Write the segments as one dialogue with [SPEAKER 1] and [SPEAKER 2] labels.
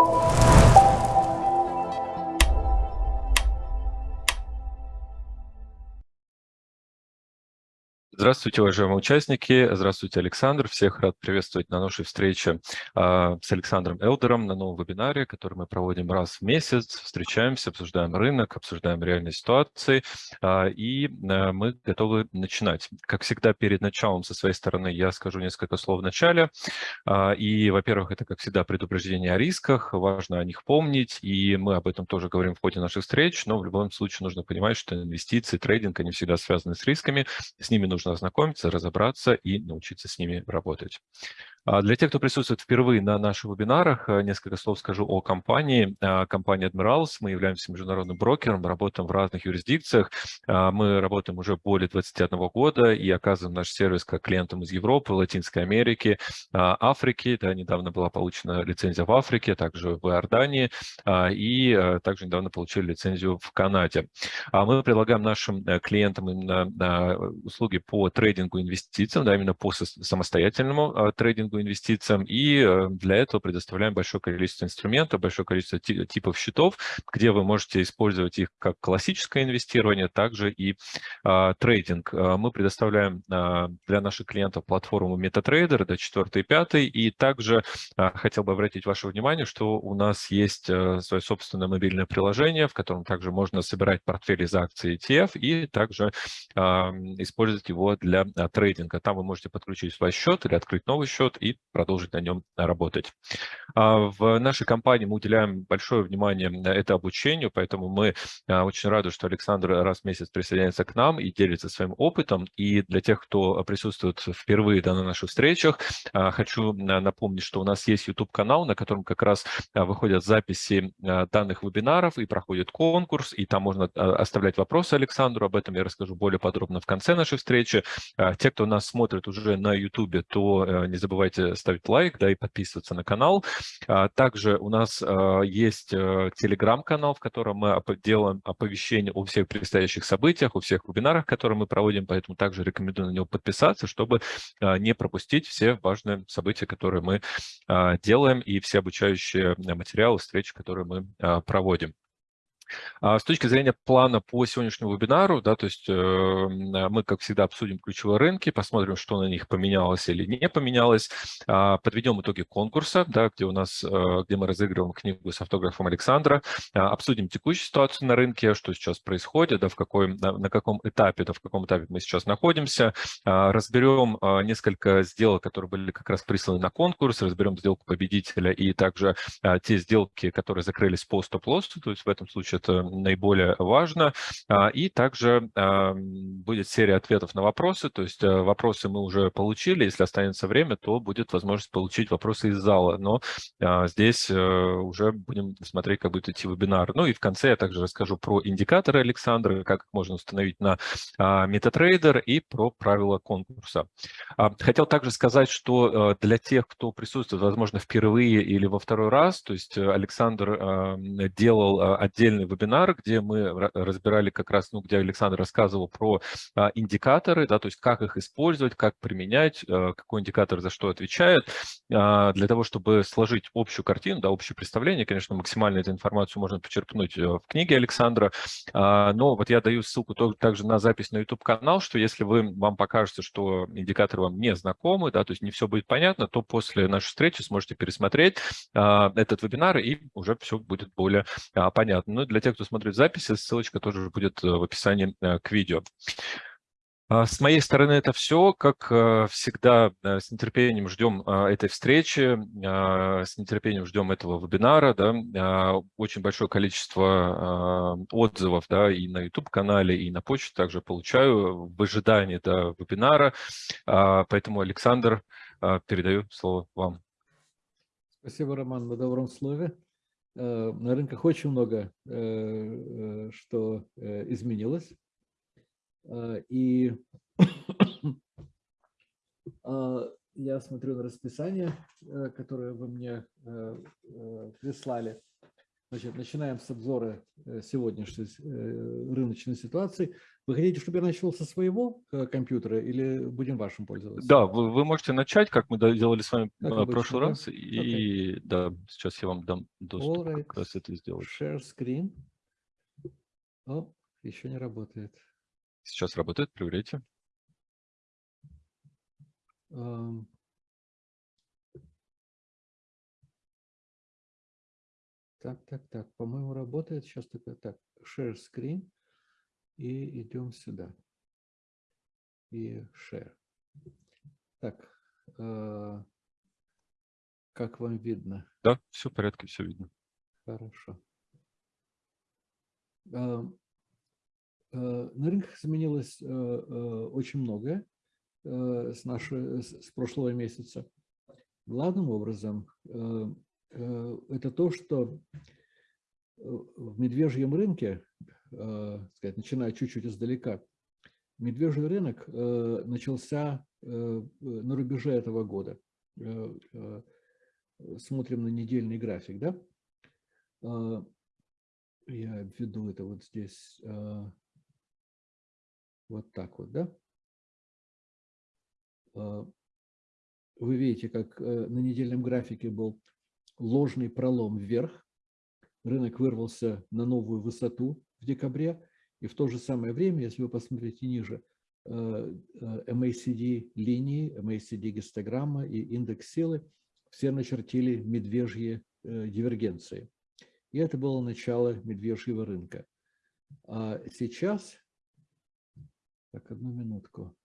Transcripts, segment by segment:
[SPEAKER 1] you Здравствуйте, уважаемые участники. Здравствуйте, Александр. Всех рад приветствовать на нашей встрече а, с Александром Элдером на новом вебинаре, который мы проводим раз в месяц. Встречаемся, обсуждаем рынок, обсуждаем реальные ситуации. А, и а, мы готовы начинать. Как всегда, перед началом со своей стороны я скажу несколько слов в начале. И, во-первых, это, как всегда, предупреждение о рисках. Важно о них помнить. И мы об этом тоже говорим в ходе наших встреч. Но в любом случае нужно понимать, что инвестиции, трейдинг, они всегда связаны с рисками. С ними нужно ознакомиться, разобраться и научиться с ними работать. А для тех, кто присутствует впервые на наших вебинарах, э, несколько слов скажу о компании. А, компания Admirals, мы являемся международным брокером, работаем в разных юрисдикциях. А, мы работаем уже более 21 года и оказываем наш сервис как клиентам из Европы, Латинской Америки, Африки. Да, недавно была получена лицензия в Африке, также в Иордании и э, также недавно получили лицензию в Канаде. Мы предлагаем нашим э, клиентам именно услуги по трейдингу инвестициям, да, именно по самостоятельному трейдингу инвестициям, и э, для этого предоставляем большое количество инструментов, большое количество типов счетов, где вы можете использовать их как классическое инвестирование, также и а, трейдинг. А, мы предоставляем а, для наших клиентов платформу MetaTrader до 4 и 5, и также а, хотел бы обратить ваше внимание, что у нас есть а, свое собственное мобильное приложение, в котором также можно собирать портфели из акций ETF и также использовать его для а, трейдинга. Там вы можете подключить свой счет или открыть новый счет и продолжить на нем работать. А, в нашей компании мы уделяем большое внимание это обучению, поэтому мы а, очень рады, что Александр раз в месяц присоединяется к нам и делится своим опытом. И для тех, кто присутствует впервые да, на наших встречах, а, хочу напомнить, что у нас есть YouTube-канал, на котором как раз выходят записи данных вебинаров и проходит конкурс, и там можно оставлять вопросы Александру, об этом я расскажу более подробно в конце нашей встречи. Те, кто нас смотрит уже на YouTube, то э, не забывайте забывайте ставить лайк, да, и подписываться на канал. А, также у нас а, есть э, телеграм-канал, в котором мы делаем оповещения о всех предстоящих событиях, о всех вебинарах, которые мы проводим, поэтому также рекомендую на него подписаться, чтобы а, не пропустить все важные события, которые мы делаем, и все обучающие материалы, встречи, которые мы проводим. А с точки зрения плана по сегодняшнему вебинару, да, то есть э, мы, как всегда, обсудим ключевые рынки, посмотрим, что на них поменялось или не поменялось, а, подведем итоги конкурса, да, где у нас, э, где мы разыгрываем книгу с автографом Александра, а, обсудим текущую ситуацию на рынке, что сейчас происходит, да, в какой, на каком этапе, да, в каком этапе мы сейчас находимся, разберем несколько сделок, которые были как раз присланы на конкурс, разберем сделку победителя и также те сделки, которые закрылись по стоп-лоссу, то есть в этом случае это наиболее важно. А, и также а, будет серия ответов на вопросы, то есть э, вопросы мы уже получили, если останется время, то будет возможность получить вопросы из зала, но а, здесь э, уже будем смотреть, как будет идти вебинар. Ну и в конце я также расскажу про индикаторы Александра, как можно установить на MetaTrader и про правила конкурса. Хотел также сказать, что э, для тех, кто присутствует, возможно, впервые или во второй раз, то есть Александр делал отдельный вебинар, где мы разбирали как раз, ну, где Александр рассказывал про а, индикаторы, да, то есть как их использовать, как применять, а, какой индикатор за что отвечает, а, для того, чтобы сложить общую картину, да, общее представление. Конечно, максимально эту информацию можно почерпнуть э, в книге Александра, а, но вот я даю ссылку также на запись на YouTube-канал, что если вы, вам покажется, что индикаторы вам не знакомы, да, то есть не все будет понятно, то после нашей встречи сможете пересмотреть а, этот вебинар, и уже все будет более а, понятно. Ну, для для тех, кто смотрит записи, ссылочка тоже будет э, в описании э, к видео. А, с моей стороны это все. Как э, всегда, с нетерпением ждем этой встречи, с нетерпением ждем этого вебинара. Да. Очень большое количество отзывов да, и на YouTube-канале, и на почте также получаю в ожидании да, вебинара. Поэтому, Александр, передаю слово вам.
[SPEAKER 2] Спасибо, Роман, на добром слове. Э, на рынках очень много э, э, что изменилось. И я смотрю на расписание, которое вы мне прислали. Значит, начинаем с обзора сегодняшней рыночной ситуации. Вы хотите, чтобы я начал со своего э, компьютера или будем вашим пользоваться?
[SPEAKER 1] Да, вы, вы можете начать, как мы делали с вами
[SPEAKER 2] Как
[SPEAKER 1] в прошлый
[SPEAKER 2] да?
[SPEAKER 1] раз. И да, сейчас я вам дам доступ
[SPEAKER 2] Alright.
[SPEAKER 1] как раз это сделать.
[SPEAKER 2] Share screen. О, еще не работает.
[SPEAKER 1] Сейчас работает, проверяйте.
[SPEAKER 2] Ам. Так, так, так, по-моему, работает. Сейчас только так, share screen и идем сюда. И share. Так, э, как вам видно?
[SPEAKER 1] Да, все в порядке, все видно.
[SPEAKER 2] Хорошо. А, э, На рынках изменилось э, э, очень многое э, с, нашей, с с прошлого месяца. Главным образом э, э, это то, что э, в медвежьем рынке, э, сказать, начиная чуть-чуть издалека, медвежий рынок э, начался э, на рубеже этого года. Э, э, Смотрим на недельный график, да? Я введу это вот здесь, вот так вот, да? Вы видите, как э, на недельном графике был ложный пролом вверх. Рынок вырвался на новую высоту в декабре. И в то же самое время, если вы посмотрите ниже, э, э, MACD линии, MACD гистограмма и индекс силы все начертили медвежьи э, дивергенции. И это было начало медвежьего рынка. А сейчас, так, одну минутку.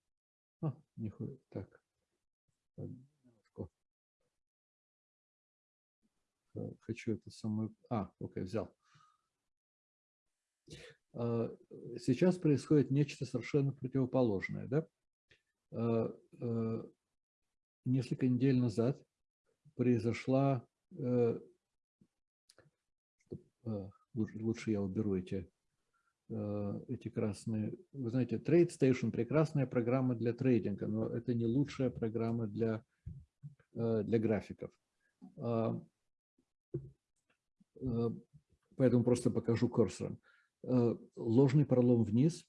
[SPEAKER 2] А, не ху- так. Хочу это самую... А, окей, взял. А, Сейчас происходит нечто совершенно противоположное. Да? А, э, Несколько недель назад произошла э, а, лучше, я уберу эти, эти красные. Вы знаете, TradeStation – прекрасная программа для трейдинга, но это не лучшая программа для, э, для графиков. А, э, Поэтому просто покажу курсором. Э, Ложный пролом вниз.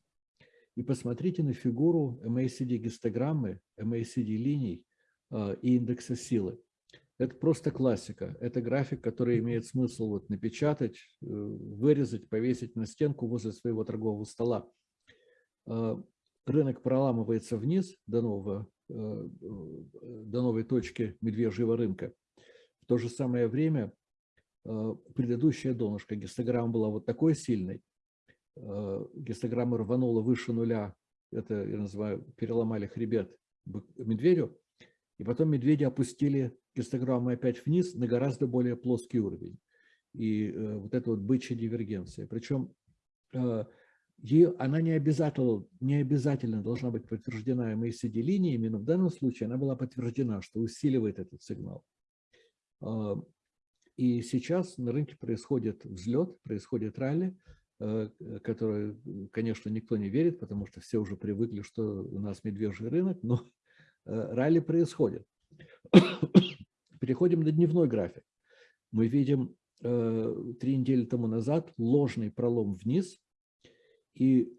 [SPEAKER 2] И посмотрите на фигуру MACD гистограммы, MACD линий э, и индекса силы. Это просто классика. Это график, который имеет смысл вот напечатать, э, вырезать, повесить на стенку возле своего торгового стола. Рынок проламывается вниз до, нового, до новой точки медвежьего рынка. В то же самое время предыдущая донышко гистограмма была вот такой сильной. Э, Гистограмма рванула выше нуля. Это, я называю, переломали хребет медведю. И потом медведи опустили гистограмму опять вниз на гораздо более плоский уровень. И э, вот это вот бычья дивергенция. Причем э, ее, она не обязательно, не обязательно должна быть подтверждена MACD линиями, но в данном случае она была подтверждена, что усиливает этот сигнал. И сейчас на рынке происходит взлет, происходит ралли, э, который, конечно, никто не верит, потому что все уже привыкли, что у нас медвежий рынок, но э, ралли происходит. Переходим на дневной график. Мы видим э, три недели тому назад ложный пролом вниз и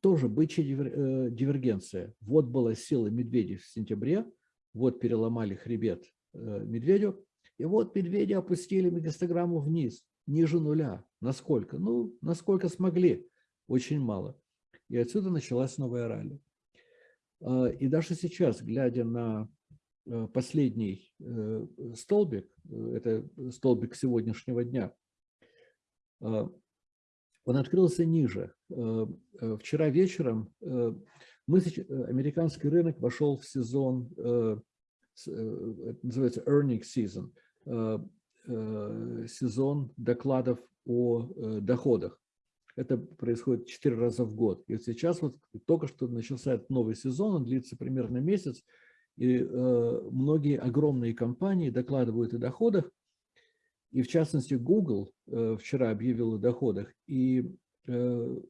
[SPEAKER 2] тоже бычья дивер- дивергенция. Вот была сила медведей в сентябре, вот переломали хребет медведю, и вот медведи опустили гистограмму вниз, ниже нуля. Насколько? Ну, насколько смогли. Очень мало. И отсюда началась новая ралли. А, И даже сейчас, глядя на э, последний э, столбик, э, это столбик сегодняшнего дня, а, он открылся ниже. Вчера вечером мы, американский рынок вошел в сезон, называется earning season, сезон докладов о э, доходах. Это происходит четыре раза в год. И вот сейчас вот только что начался этот новый сезон, он длится примерно месяц, и э, многие огромные компании докладывают о доходах, и в частности Google э, вчера объявил о доходах, и э,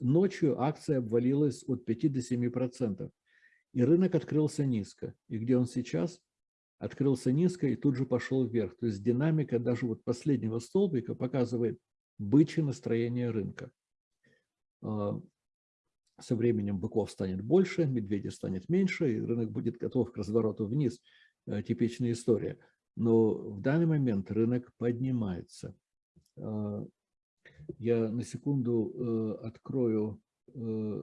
[SPEAKER 2] ночью акция обвалилась от 5 до 7 процентов, и рынок открылся низко. И где он сейчас? Открылся низко и тут же пошел вверх. То есть динамика даже вот последнего столбика показывает бычье настроение рынка. А, со временем быков станет больше, медведей станет меньше, и рынок будет готов к развороту вниз. Э, типичная история. Но в данный момент рынок поднимается. А, я на секунду э, открою э,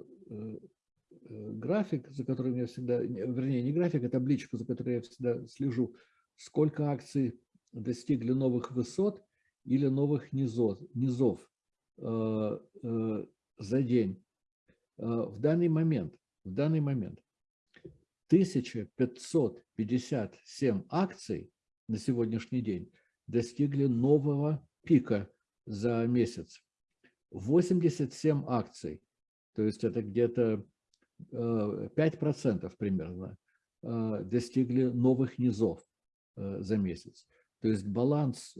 [SPEAKER 2] график, за которым я всегда, вернее, не график, а табличку, за которой я всегда слежу, сколько акций достигли новых высот или новых низов, низов за день. В данный момент, в данный момент 1557 акций на сегодняшний день достигли нового пика за месяц. 87 акций, то есть это где-то 5% э, примерно, э, достигли новых низов э, за месяц. То есть баланс,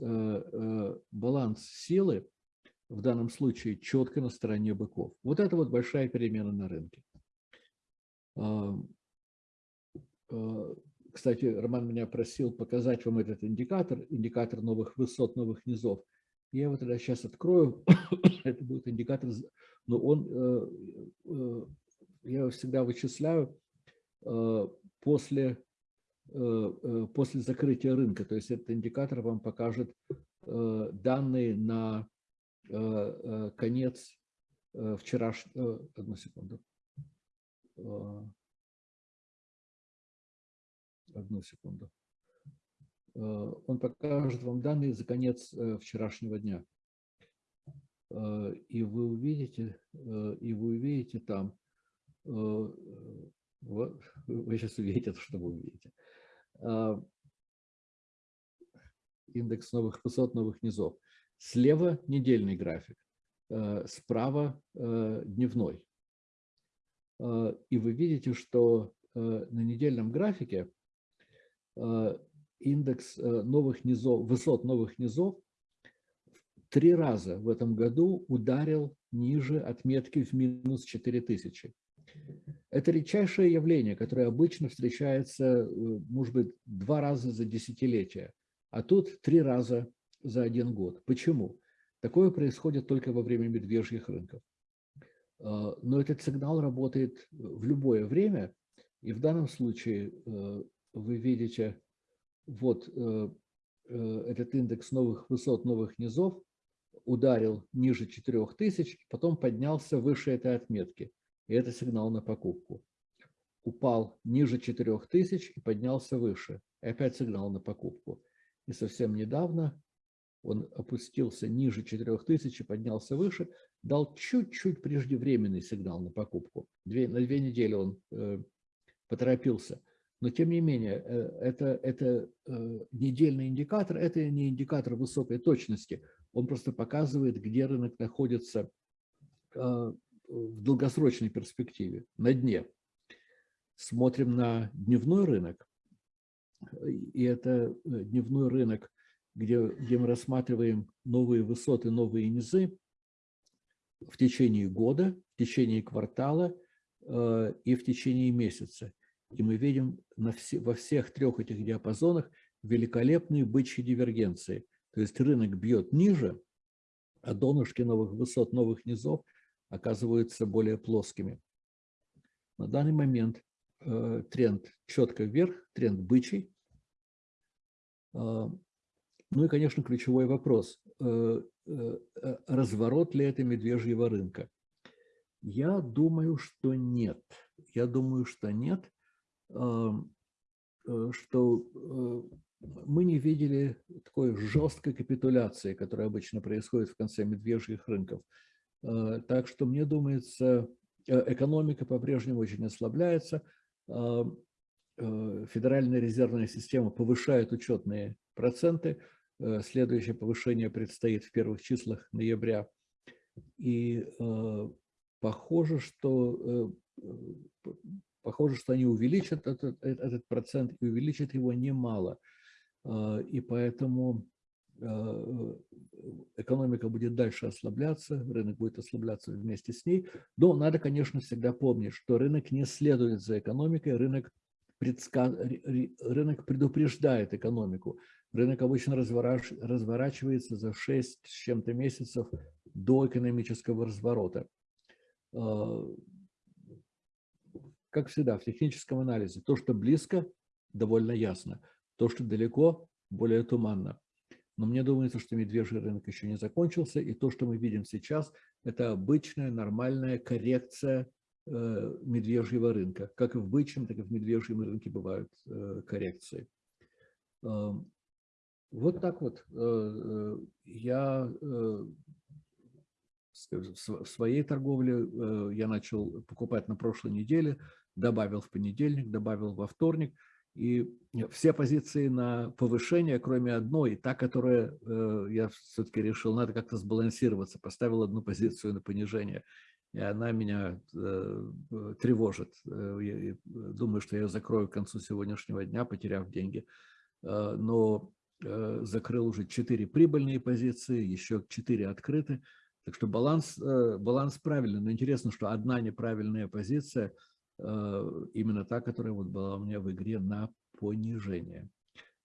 [SPEAKER 2] баланс силы в данном случае четко на стороне быков. Вот это вот большая перемена на рынке. Кстати, Роман меня просил показать вам этот индикатор, индикатор новых высот, новых низов. Я его тогда сейчас открою. Это будет индикатор, но он, всегда вычисляю э, после, после закрытия рынка. То есть этот индикатор вам покажет данные на конец вчерашнего... Одну секунду одну секунду. Э, он покажет вам данные за конец э, вчерашнего дня. Э, и вы увидите, и вы увидите там, вот, вы сейчас увидите, что вы увидите. Индекс новых высот, новых низов. Слева недельный график, справа дневной. И вы видите, что на недельном графике Э, индекс э, новых низов, высот новых низов три раза в этом году ударил ниже отметки в минус 4000. Это редчайшее явление, которое обычно встречается, э, может быть, два раза за десятилетие, а тут три раза за один год. Почему? Такое происходит только во время медвежьих рынков. Но этот сигнал работает в любое время, и в данном случае вы видите вот э, э, этот индекс новых высот, новых низов ударил ниже 4000, потом поднялся выше этой отметки. И это сигнал на покупку. Упал ниже 4000 и поднялся выше. И опять сигнал на покупку. И совсем недавно он опустился ниже 4000 и поднялся выше, дал чуть-чуть преждевременный сигнал на покупку. Две, на две недели он э, поторопился. Но тем не менее, э, это, это э, недельный индикатор, это не индикатор высокой точности. Он просто показывает, где рынок находится э, в долгосрочной перспективе, на дне. Смотрим на дневной рынок. И это дневной рынок, где, где мы рассматриваем новые высоты, новые низы в течение года, в течение квартала и в течение месяца. И мы видим на все, во всех трех этих диапазонах великолепные бычьи дивергенции. То есть рынок бьет ниже, а донышки новых высот, новых низов оказываются более плоскими. На данный момент э, тренд четко вверх, тренд бычий. Э, ну и, конечно, ключевой вопрос. Э, э, разворот ли это медвежьего рынка? Я думаю, что нет. Я думаю, что нет. Э, что э, мы не видели такой жесткой капитуляции, которая обычно происходит в конце медвежьих рынков. Э, так что, мне думается, экономика по-прежнему очень ослабляется. Федеральная резервная система повышает учетные проценты. Следующее повышение предстоит в первых числах ноября. И похоже, что Похоже, что они увеличат этот, э, этот процент и увеличат его немало. И поэтому экономика будет дальше ослабляться, рынок будет ослабляться вместе с ней. Но надо, конечно, всегда помнить, что рынок не следует за экономикой, рынок предска... рынок предупреждает экономику. Рынок обычно разворач... разворачивается за 6 с чем-то месяцев до экономического разворота. А, как всегда, в техническом анализе, то, что близко, довольно ясно. То, что далеко, более туманно. Но мне думается, что медвежий рынок еще не закончился, и то, что мы видим сейчас, это обычная нормальная коррекция э, медвежьего рынка. Как и в бычьем, так и в медвежьем рынке бывают э, коррекции. Э, вот так вот. Э, я в своей торговле я начал покупать на прошлой неделе, добавил в понедельник, добавил во вторник – и все позиции на повышение, кроме одной, та, которая э, я все-таки решил, надо как-то сбалансироваться, поставил одну позицию на понижение, и она меня э, тревожит. Э, я думаю, что я ее закрою к концу сегодняшнего дня, потеряв деньги. Но закрыл уже 4 прибыльные позиции, еще 4 открыты. Так что баланс, баланс правильный. Но интересно, что одна неправильная позиция – именно та, которая вот была у меня в игре на понижение.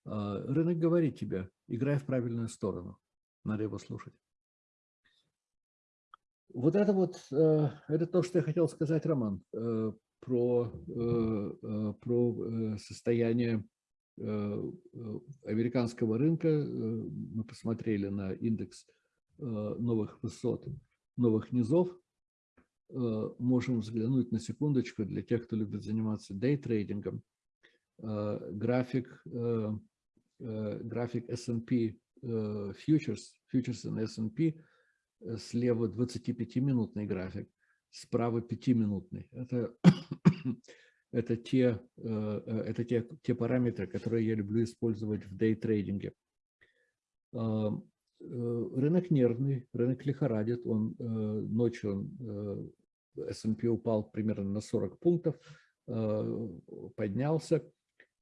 [SPEAKER 2] Э, рынок говорит тебе, играй в правильную сторону. Надо его слушать. Вот это вот, э, это то, что я хотел сказать, Роман, про, про состояние американского рынка. Мы посмотрели на индекс новых высот, новых низов. Э, можем взглянуть на секундочку для тех, кто любит заниматься дейтрейдингом. Э, график, э, график S&P Futures, Futures на S&P, слева 25-минутный график, справа 5-минутный. Это, это, те, это те, те параметры, которые я люблю использовать в дейтрейдинге. Рынок нервный, рынок лихорадит, он ночью он S&P упал примерно на 40 пунктов, э, поднялся.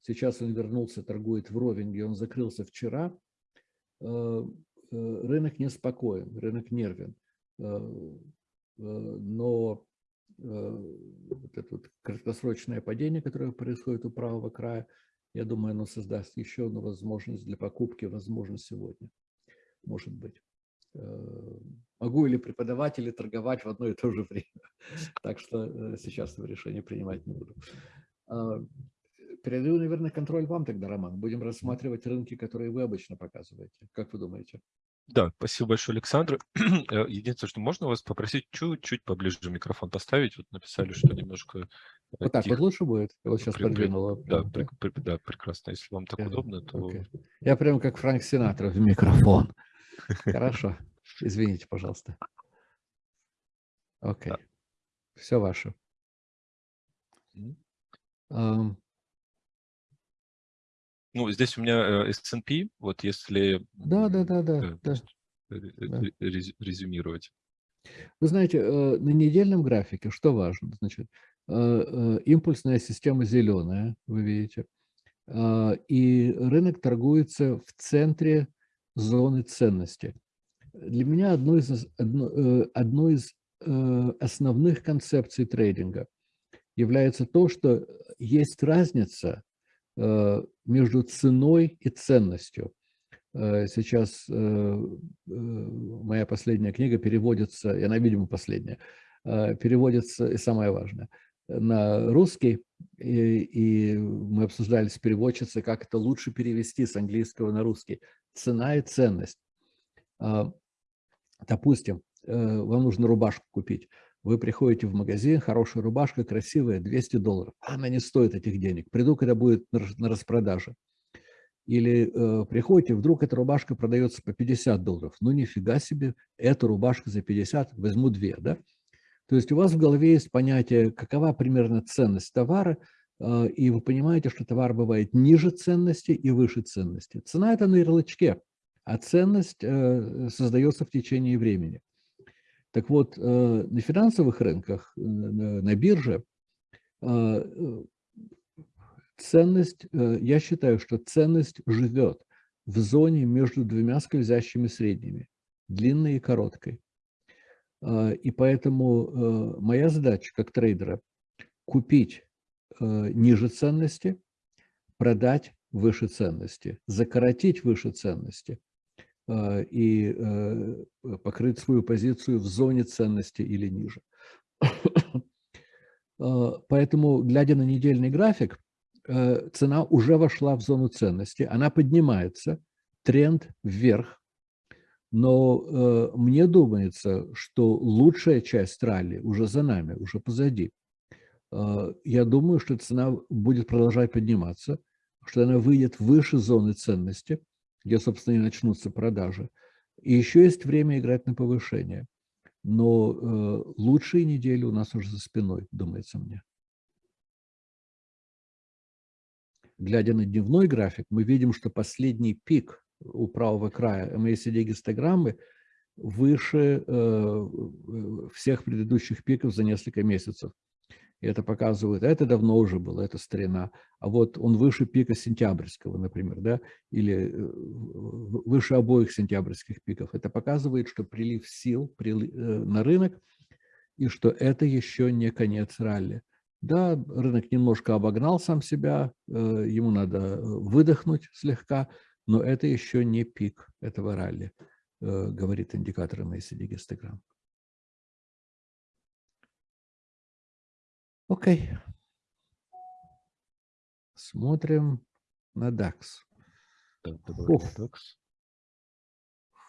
[SPEAKER 2] Сейчас он вернулся, торгует вровень, где он закрылся вчера. Э, э, рынок неспокоен, рынок нервен. Но вот это вот краткосрочное падение, которое происходит у правого края, я думаю, оно создаст еще одну возможность для покупки, возможно, сегодня. Может быть. Э, могу ли преподавать или торговать в одно и то же время. Так что э, сейчас этого решения принимать не буду. А, передаю, наверное, контроль вам тогда, Роман. Будем рассматривать рынки, которые вы обычно показываете. Как вы думаете?
[SPEAKER 1] Да, спасибо большое, Александр. Э, единственное, что можно вас попросить чуть-чуть поближе микрофон поставить. Вот написали, что немножко
[SPEAKER 2] Вот так тихо. вот лучше будет? вот сейчас при, подвинула.
[SPEAKER 1] Да, при, при, да, прекрасно. Если вам так удобно, то... Okay.
[SPEAKER 2] Я прям как Франк Синатра в микрофон. Хорошо. Извините, пожалуйста. Окей. Все ваше.
[SPEAKER 1] Um, ну, здесь у меня S&P, вот если...
[SPEAKER 2] Да, да, да, да. да.
[SPEAKER 1] Резюмировать.
[SPEAKER 2] Вы знаете, э, на недельном графике что важно? Значит, э, э, импульсная система зеленая, вы видите, и рынок торгуется в центре зоны ценности. Для меня одно из, одно, э, одно из э, основных концепций трейдинга является то, что есть разница э, между ценой и ценностью. Сейчас моя последняя книга переводится, и она, видимо, последняя, переводится, и самое важное, на русский, и, и мы обсуждали с переводчицей, как это лучше перевести с английского на русский. Цена и ценность. А, допустим, э, вам нужно рубашку купить. Вы приходите в магазин, хорошая рубашка, красивая, 200 долларов. Она не стоит этих денег. Приду, когда будет на распродаже. Или э, приходите, вдруг эта рубашка продается по 50 долларов. Ну, нифига себе, эта рубашка за 50, возьму две, да? То есть у вас в голове есть понятие, какова примерно ценность товара, и вы понимаете, что товар бывает ниже ценности и выше ценности. Цена – это на ярлычке а ценность э, создается в течение времени. Так вот, э, на финансовых рынках, э, на бирже, ценность, я считаю, что ценность живет в зоне между двумя скользящими средними, длинной и короткой. И поэтому моя задача как трейдера – купить ниже ценности, продать выше ценности, закоротить выше ценности и покрыть свою позицию в зоне ценности или ниже. Поэтому, глядя на недельный график, цена уже вошла в зону ценности, она поднимается, тренд вверх, но э, мне думается, что лучшая часть ралли уже за нами, уже позади. Э, я думаю, что цена будет продолжать подниматься, что она выйдет выше зоны ценности, где, собственно, и начнутся продажи. И еще есть время играть на повышение. Но э, лучшие недели у нас уже за спиной, думается мне. Глядя на дневной график, мы видим, что последний пик у правого края MACD-гистограммы выше э, всех предыдущих пиков за несколько месяцев. И это показывает, это давно уже было, это старина. А вот он выше пика сентябрьского, например, да, или э, выше обоих сентябрьских пиков. Это показывает, что прилив сил э, на рынок, и что это еще не конец ралли. Да, рынок немножко обогнал сам себя, ему надо выдохнуть слегка, но это еще не пик этого ралли, э, говорит индикатор MACD гистограмм. Окей. Смотрим на DAX.
[SPEAKER 1] Фуф. DAX.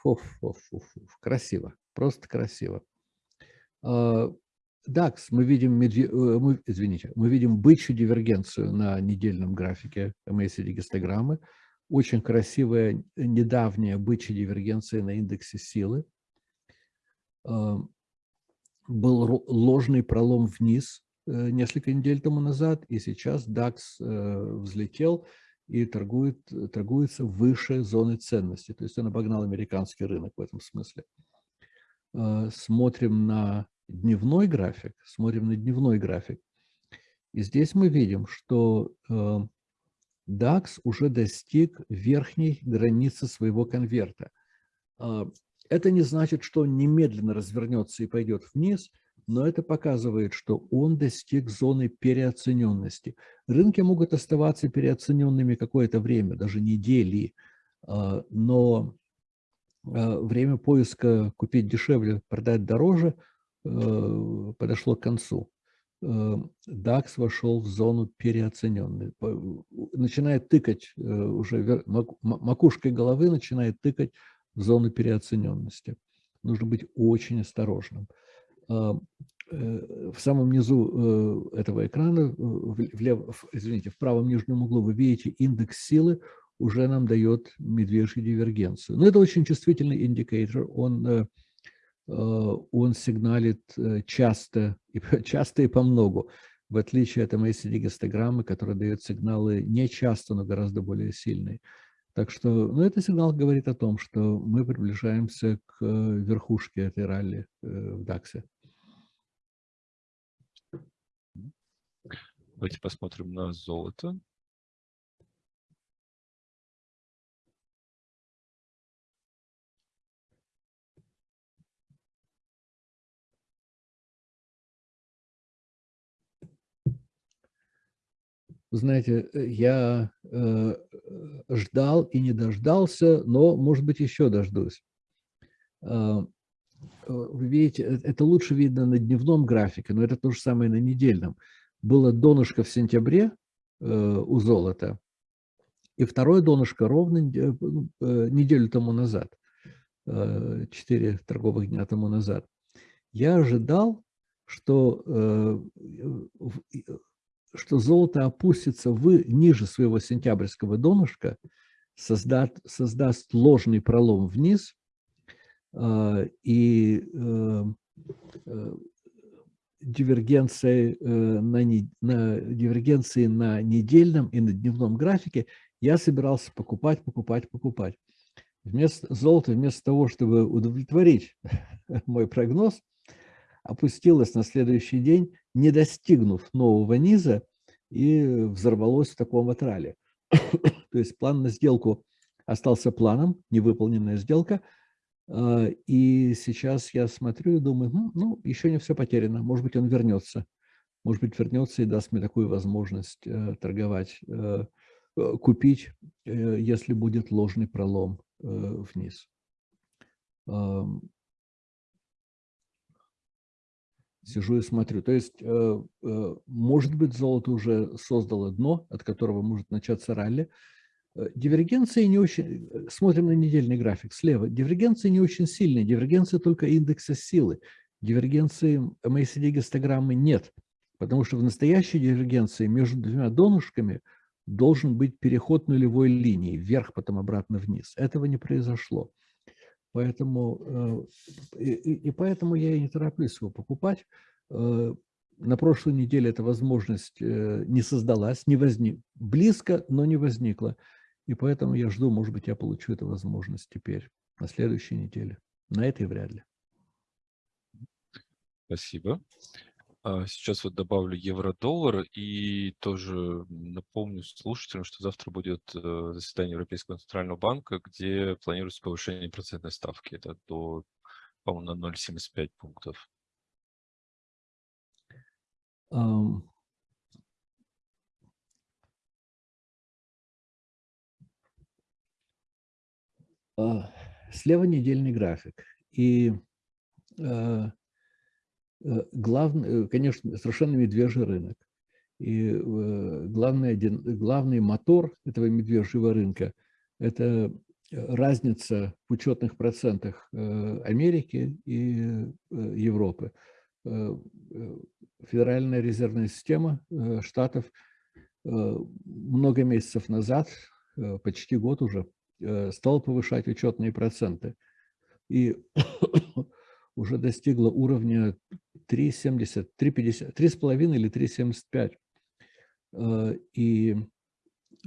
[SPEAKER 2] Фуф, фуф, фуф, фуф. Красиво, просто красиво. DAX, а, мы видим. Э, мы, извините, мы видим бычью дивергенцию на недельном графике MACD гистограммы очень красивая недавняя бычья дивергенция на индексе силы. Был ложный пролом вниз несколько недель тому назад, и сейчас DAX э, взлетел и торгует, торгуется выше зоны ценности. То есть он обогнал американский рынок в этом смысле. Э, смотрим на дневной график, смотрим на дневной график. И здесь мы видим, что DAX уже достиг верхней границы своего конверта. Это не значит, что он немедленно развернется и пойдет вниз, но это показывает, что он достиг зоны переоцененности. Рынки могут оставаться переоцененными какое-то время, даже недели, а, но а, время поиска купить дешевле, продать дороже э, подошло к концу. DAX э, вошел в зону переоцененной. Начинает тыкать, э, уже макушкой головы начинает тыкать в зону переоцененности. Нужно быть очень осторожным. А, э, в самом низу этого экрана, влево, извините, в правом нижнем углу вы видите индекс силы, уже нам дает медвежью дивергенцию. Но это очень чувствительный индикатор. Он Э, он сигналит э, часто, часто и по многу, в отличие от MACD-гистограммы, которая дает сигналы не часто, но гораздо более сильные. Так что, ну, этот сигнал говорит о том, что мы приближаемся к э, верхушке этой ралли в DAX.
[SPEAKER 1] Давайте посмотрим на золото.
[SPEAKER 2] знаете, э, я э, ждал и не дождался, но, может быть, еще дождусь. А, э, вы видите, э, это лучше видно на дневном графике, но это то же самое на недельном. Было донышко в сентябре э, у золота, и второе донышко ровно э, неделю тому назад, э, 4 торговых дня тому назад. Я ожидал, что что золото опустится в, ниже своего сентябрьского донышка, создаст, создаст ложный пролом вниз, э, и э, э, дивергенции, э, на, на, дивергенции на недельном и на дневном графике я собирался покупать, покупать, покупать. Вместо золота, вместо того, чтобы удовлетворить мой прогноз, опустилось на следующий день, не достигнув нового низа, и взорвалось в таком вот ралли. То есть план на сделку остался планом, невыполненная сделка. А, и сейчас я смотрю и думаю, ну, еще не все потеряно, может быть, он вернется. может быть, вернется и даст мне такую возможность торговать, купить, если будет ложный пролом вниз. Сижу и смотрю. То есть, может быть, золото уже создало дно, от которого может начаться ралли, Э, дивергенции не очень... Э, смотрим на недельный график слева. Дивергенции не очень сильные. Дивергенции только индекса силы. Дивергенции MACD-гистограммы нет. Потому что в настоящей дивергенции между двумя донышками должен быть переход нулевой линии. Вверх, потом обратно вниз. Этого не произошло. Поэтому, э, и, и поэтому я и не тороплюсь его покупать. На прошлой неделе эта возможность не создалась, не возник. Близко, но не возникла. И поэтому я жду, может быть, я получу эту возможность теперь, на следующей неделе. На этой вряд ли.
[SPEAKER 1] Спасибо. А, сейчас вот добавлю евро-доллар и тоже напомню слушателям, что завтра будет э, заседание Европейского центрального банка, где планируется повышение процентной ставки. Это до, по-моему, на 0,75 пунктов. Um,
[SPEAKER 2] слева недельный график. И а, э, главный, э, конечно, совершенно медвежий рынок. И э, главный, главный мотор этого медвежьего рынка – это разница в учетных процентах Америки и Европы. Федеральная резервная система Штатов много месяцев назад, почти год уже, стал повышать учетные проценты. И уже достигла уровня 3,70, 3,50, 3,5 или 3,75. Э, и э,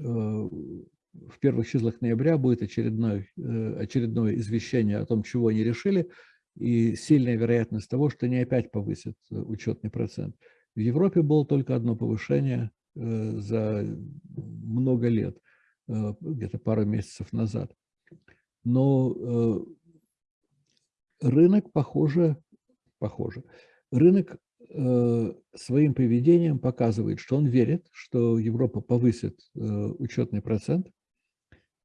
[SPEAKER 2] в первых числах ноября будет очередное, очередное извещение о том, чего они решили, и сильная вероятность того, что они опять повысят учетный процент. В Европе было только одно повышение за много лет. Э, где-то пару месяцев назад. Но э, рынок, похоже, похоже, рынок э, своим поведением показывает, что он верит, что Европа повысит учетный процент.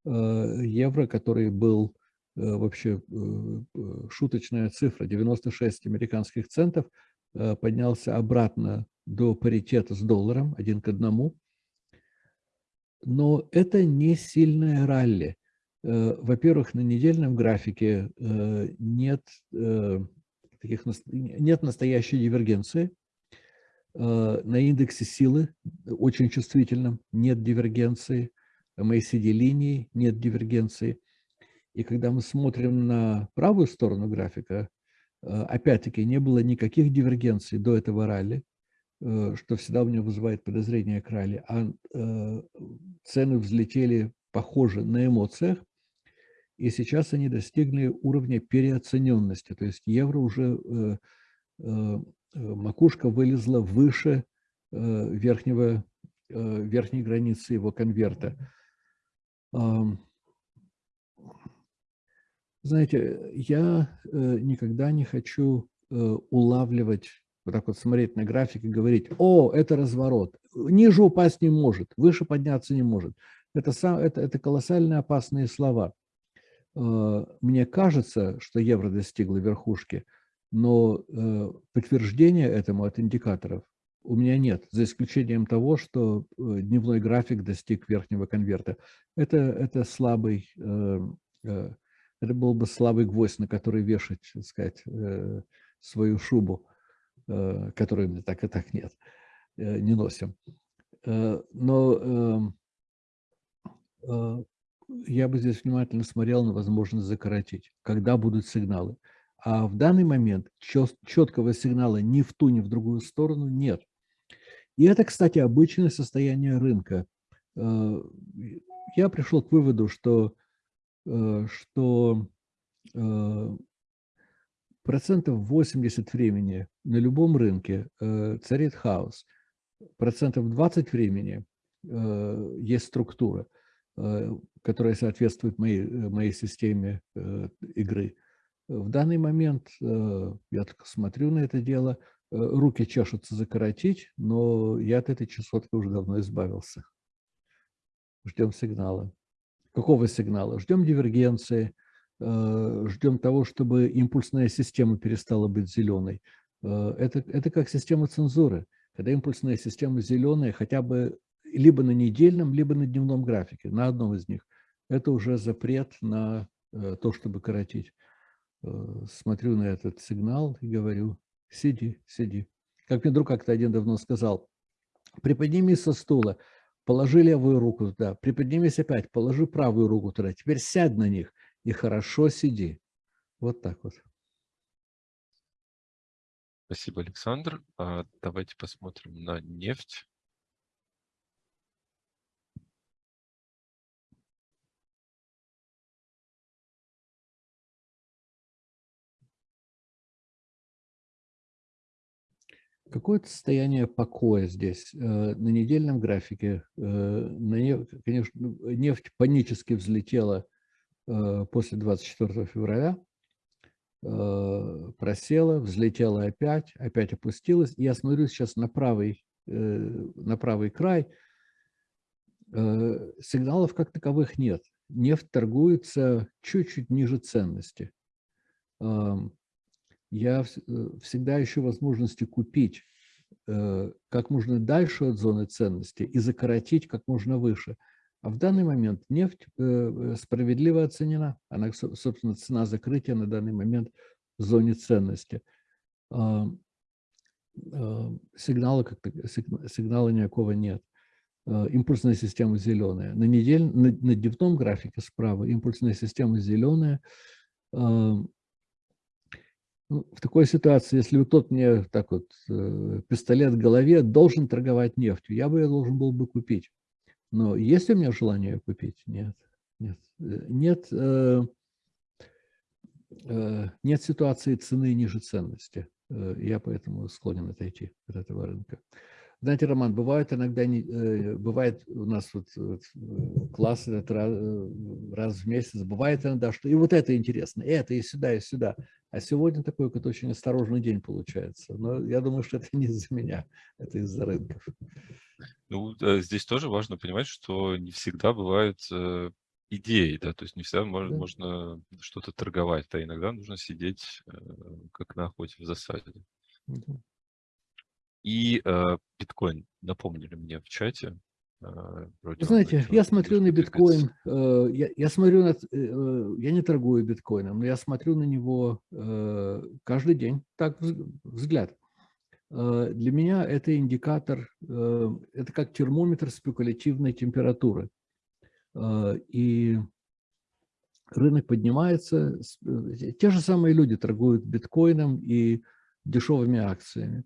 [SPEAKER 2] Евро, который был вообще шуточная цифра, 96 американских центов, поднялся обратно до паритета с долларом, один к одному но это не сильное ралли. Э, во-первых, на недельном графике э, нет, э, таких, нет настоящей дивергенции. На индексе силы очень чувствительном нет дивергенции. MACD-линии нет дивергенции. И когда мы смотрим на правую сторону графика, опять-таки не было никаких дивергенций до этого ралли. Э, что всегда у меня вызывает подозрение к ралли, а э, цены взлетели, похоже, на эмоциях, и сейчас они достигли уровня переоцененности, то есть евро уже, э, макушка вылезла выше верхнего, верхней границы его конверта. Знаете, я никогда не хочу улавливать вот так вот смотреть на график и говорить, о, это разворот, ниже упасть не может, выше подняться не может. Это, сам, это, это колоссально опасные слова. Э, мне кажется, что евро достигло верхушки, но э, подтверждения этому от индикаторов у меня нет, за исключением того, что э, дневной график достиг верхнего конверта. Это, это слабый, это был бы слабый гвоздь, на который вешать, так сказать, свою шубу. Э, которые мне так и так нет, э, не носим. Э, но эм, я бы здесь внимательно смотрел на возможность закоротить, когда будут сигналы. А в данный момент четкого сигнала ни в ту, ни в другую сторону нет. И это, кстати, обычное состояние рынка. Я пришел к выводу, что, что процентов 80 времени на любом рынке э, царит хаос. Процентов 20 времени э, есть структура, э, которая соответствует моей, моей системе игры. В данный момент я только смотрю на это дело, руки чешутся закоротить, но я от этой частотки уже давно избавился. Ждем сигнала. Какого сигнала? Ждем дивергенции, э, ждем того, чтобы импульсная система перестала быть зеленой. Э, это, это как система цензуры. Когда импульсная система зеленая, хотя бы либо на недельном, либо на дневном графике, на одном из них, это уже запрет на то, чтобы коротить. Смотрю на этот сигнал и говорю, Сиди, сиди. Как мне друг как-то один давно сказал, приподнимись со стула, положи левую руку туда, приподнимись опять, положи правую руку туда, теперь сядь на них и хорошо сиди. Вот так вот.
[SPEAKER 1] Спасибо, Александр. А давайте посмотрим на нефть.
[SPEAKER 2] Какое-то состояние покоя здесь. Э, на недельном графике, э, конечно, ну, нефть панически взлетела после 24 февраля, просела, взлетела опять, опять опустилась. я смотрю сейчас на правый, на правый край, сигналов как таковых нет. Нефть торгуется чуть-чуть ниже ценности я э, всегда ищу возможности купить э, как можно дальше от зоны ценности и закоротить как можно выше. А в данный момент нефть э, справедливо оценена. Она, собственно, цена закрытия на данный момент в зоне ценности. А, а, сигнала, как сигнала никакого нет. Импульсная система зеленая. На, недель, на, на дневном графике справа импульсная система зеленая. Ну, в такой ситуации, если тот мне так вот э, пистолет в голове должен торговать нефтью, я бы ее должен был бы купить. Но есть у меня желание ее купить? Нет. Нет, э, нет, э, э, нет ситуации цены ниже ценности. Э, я поэтому склонен отойти от этого рынка. Знаете, Роман, бывает иногда, не, э, бывает у нас вот, вот класс раз, раз в месяц, бывает иногда, что и вот это интересно, и это, и сюда, и сюда. А сегодня такой какой-то очень осторожный день получается. Но я думаю, что это не из-за меня, это из-за рынков.
[SPEAKER 1] Ну, э, здесь тоже важно понимать, что не всегда бывают э, идеи, да, то есть не всегда можно, да. можно что-то торговать, да, иногда нужно сидеть э, как на охоте в засаде. Да. И э, биткоин напомнили мне в чате,
[SPEAKER 2] а, знаете, я смотрю на биткоин, э, я, я смотрю на, э, э, я не торгую биткоином, но я смотрю на него каждый день, так взгляд. Для меня это индикатор, это как термометр спекулятивной температуры. И рынок поднимается, те же самые люди торгуют биткоином и дешевыми акциями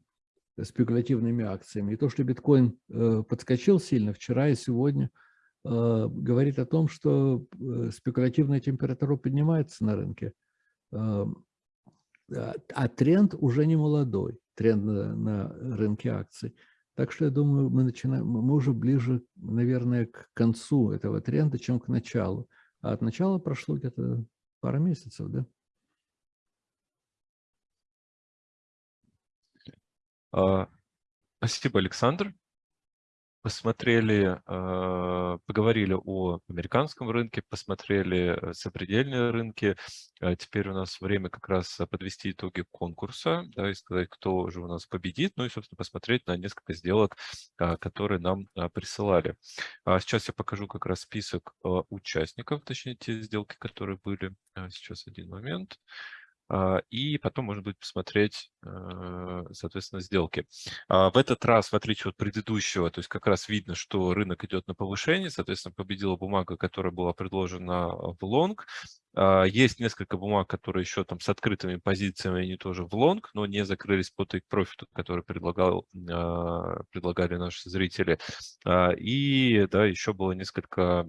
[SPEAKER 2] спекулятивными акциями. И то, что биткоин э, подскочил сильно вчера и сегодня, э, говорит о том, что э, спекулятивная температура поднимается на рынке. А тренд уже не молодой, тренд на, на рынке акций. Так что я думаю, мы, начинаем, мы уже ближе, наверное, к концу этого тренда, чем к началу. А от начала прошло где-то пара месяцев, да?
[SPEAKER 1] А, спасибо, Александр. Посмотрели, а, поговорили о американском рынке, посмотрели э, сопредельные рынки. А теперь у нас время как раз подвести итоги конкурса да, и сказать, кто же у нас победит, ну и, собственно, посмотреть на несколько сделок, которые нам присылали. Сейчас я покажу как раз список участников, точнее, те сделки, которые были. Сейчас один момент. А, и потом можно будет посмотреть, э, соответственно, сделки. А, в этот раз, в отличие от предыдущего, то есть как раз видно, что рынок идет на повышение, соответственно, победила бумага, которая была предложена в лонг, а, есть несколько бумаг, которые еще там с открытыми позициями, они тоже в лонг, но не закрылись по take profit, который предлагал, а, предлагали наши зрители. А, и да, еще было несколько,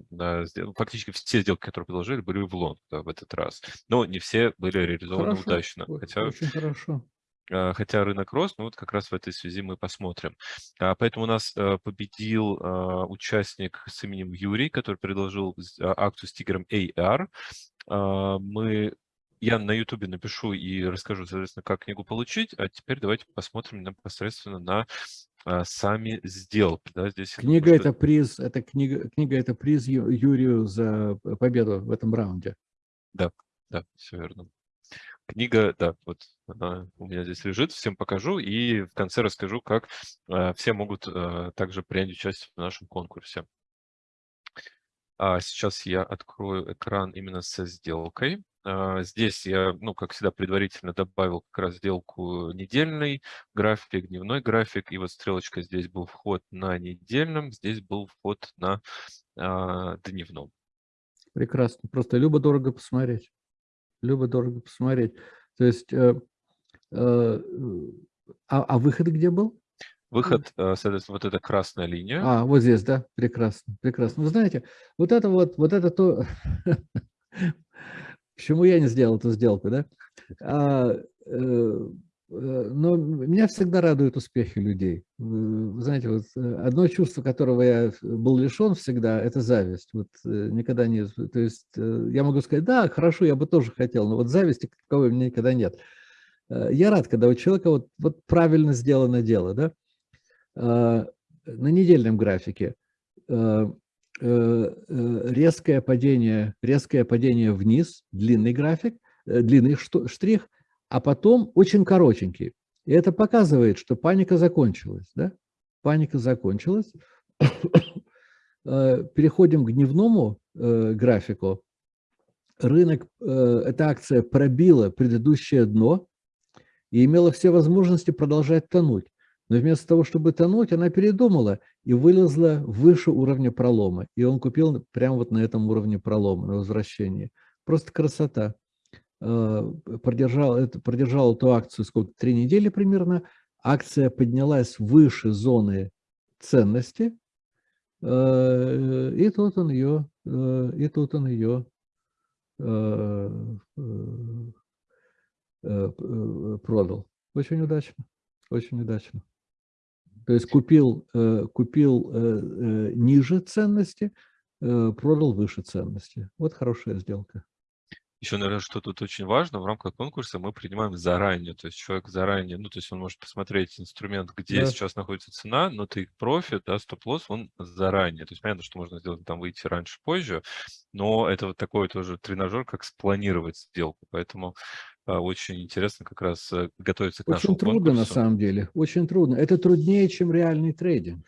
[SPEAKER 1] фактически все сделки, которые предложили, были в лонг да, в этот раз. Но не все были реализованы
[SPEAKER 2] хорошо,
[SPEAKER 1] удачно.
[SPEAKER 2] Хотя, очень хорошо
[SPEAKER 1] хотя рынок рос, но вот как раз в этой связи мы посмотрим. Поэтому у нас победил участник с именем Юрий, который предложил акцию с тигром AR. А, мы я на YouTube напишу и расскажу, соответственно, как книгу получить, а теперь давайте посмотрим непосредственно на а, сами сделки. Да, здесь
[SPEAKER 2] книга это приз, это книга, книга это приз Юрию за победу в этом раунде.
[SPEAKER 1] Да, да, все верно. Книга, да, вот она у меня здесь лежит, всем покажу и в конце расскажу, как э, все могут э, также принять участие в нашем конкурсе. А сейчас я открою экран именно со сделкой. А, здесь я, ну, как всегда, предварительно добавил как раз сделку недельный график, дневной график. И вот стрелочка здесь был вход на недельном, здесь был вход на а, дневном.
[SPEAKER 2] Прекрасно. Просто любо-дорого посмотреть. Любо-дорого посмотреть. То есть, э, э, а, а выход где был?
[SPEAKER 1] Выход, э, соответственно, вот эта красная линия.
[SPEAKER 2] А, вот здесь, да? Прекрасно, прекрасно. Вы знаете, вот это вот, вот это то, почему я не сделал эту сделку, да? А, э, э, но меня всегда радуют успехи людей. Вы знаете, вот одно чувство, которого я был лишен всегда, это зависть. Вот никогда не... То есть я могу сказать, да, хорошо, я бы тоже хотел, но вот зависти какой у меня никогда нет. Я рад, когда у человека вот, вот правильно сделано дело, да? Э, на недельном графике э, э, резкое падение, резкое падение вниз, длинный график, длинный штрих, а потом очень коротенький. И это показывает, что паника закончилась. Да? Паника закончилась. Переходим к дневному графику. Рынок, эта акция пробила предыдущее дно и имела все возможности продолжать тонуть. Но вместо того, чтобы тонуть, она передумала и вылезла выше уровня пролома. И он купил прямо вот на этом уровне пролома, на возвращении. Просто красота. Э, продержал, это, продержал эту акцию сколько? Три недели примерно. Акция поднялась выше зоны ценности. Э, и тут он ее, э, и тут он ее продал. Очень удачно, очень удачно. То есть купил, э, купил э, э, ниже ценности, продал выше ценности. Вот хорошая сделка.
[SPEAKER 1] Еще, наверное, что тут очень важно, в рамках конкурса мы принимаем заранее, то есть человек заранее, ну, то есть он может посмотреть инструмент, где да. сейчас находится цена, но ты профит, да, стоп-лосс, он заранее. То есть понятно, что можно сделать там выйти раньше, позже, но это вот такой тоже тренажер, как спланировать сделку. Поэтому очень интересно как раз э, готовиться к
[SPEAKER 2] нашему
[SPEAKER 1] Очень
[SPEAKER 2] трудно конкурсу. на самом деле, очень трудно. Это труднее, чем реальный трейдинг.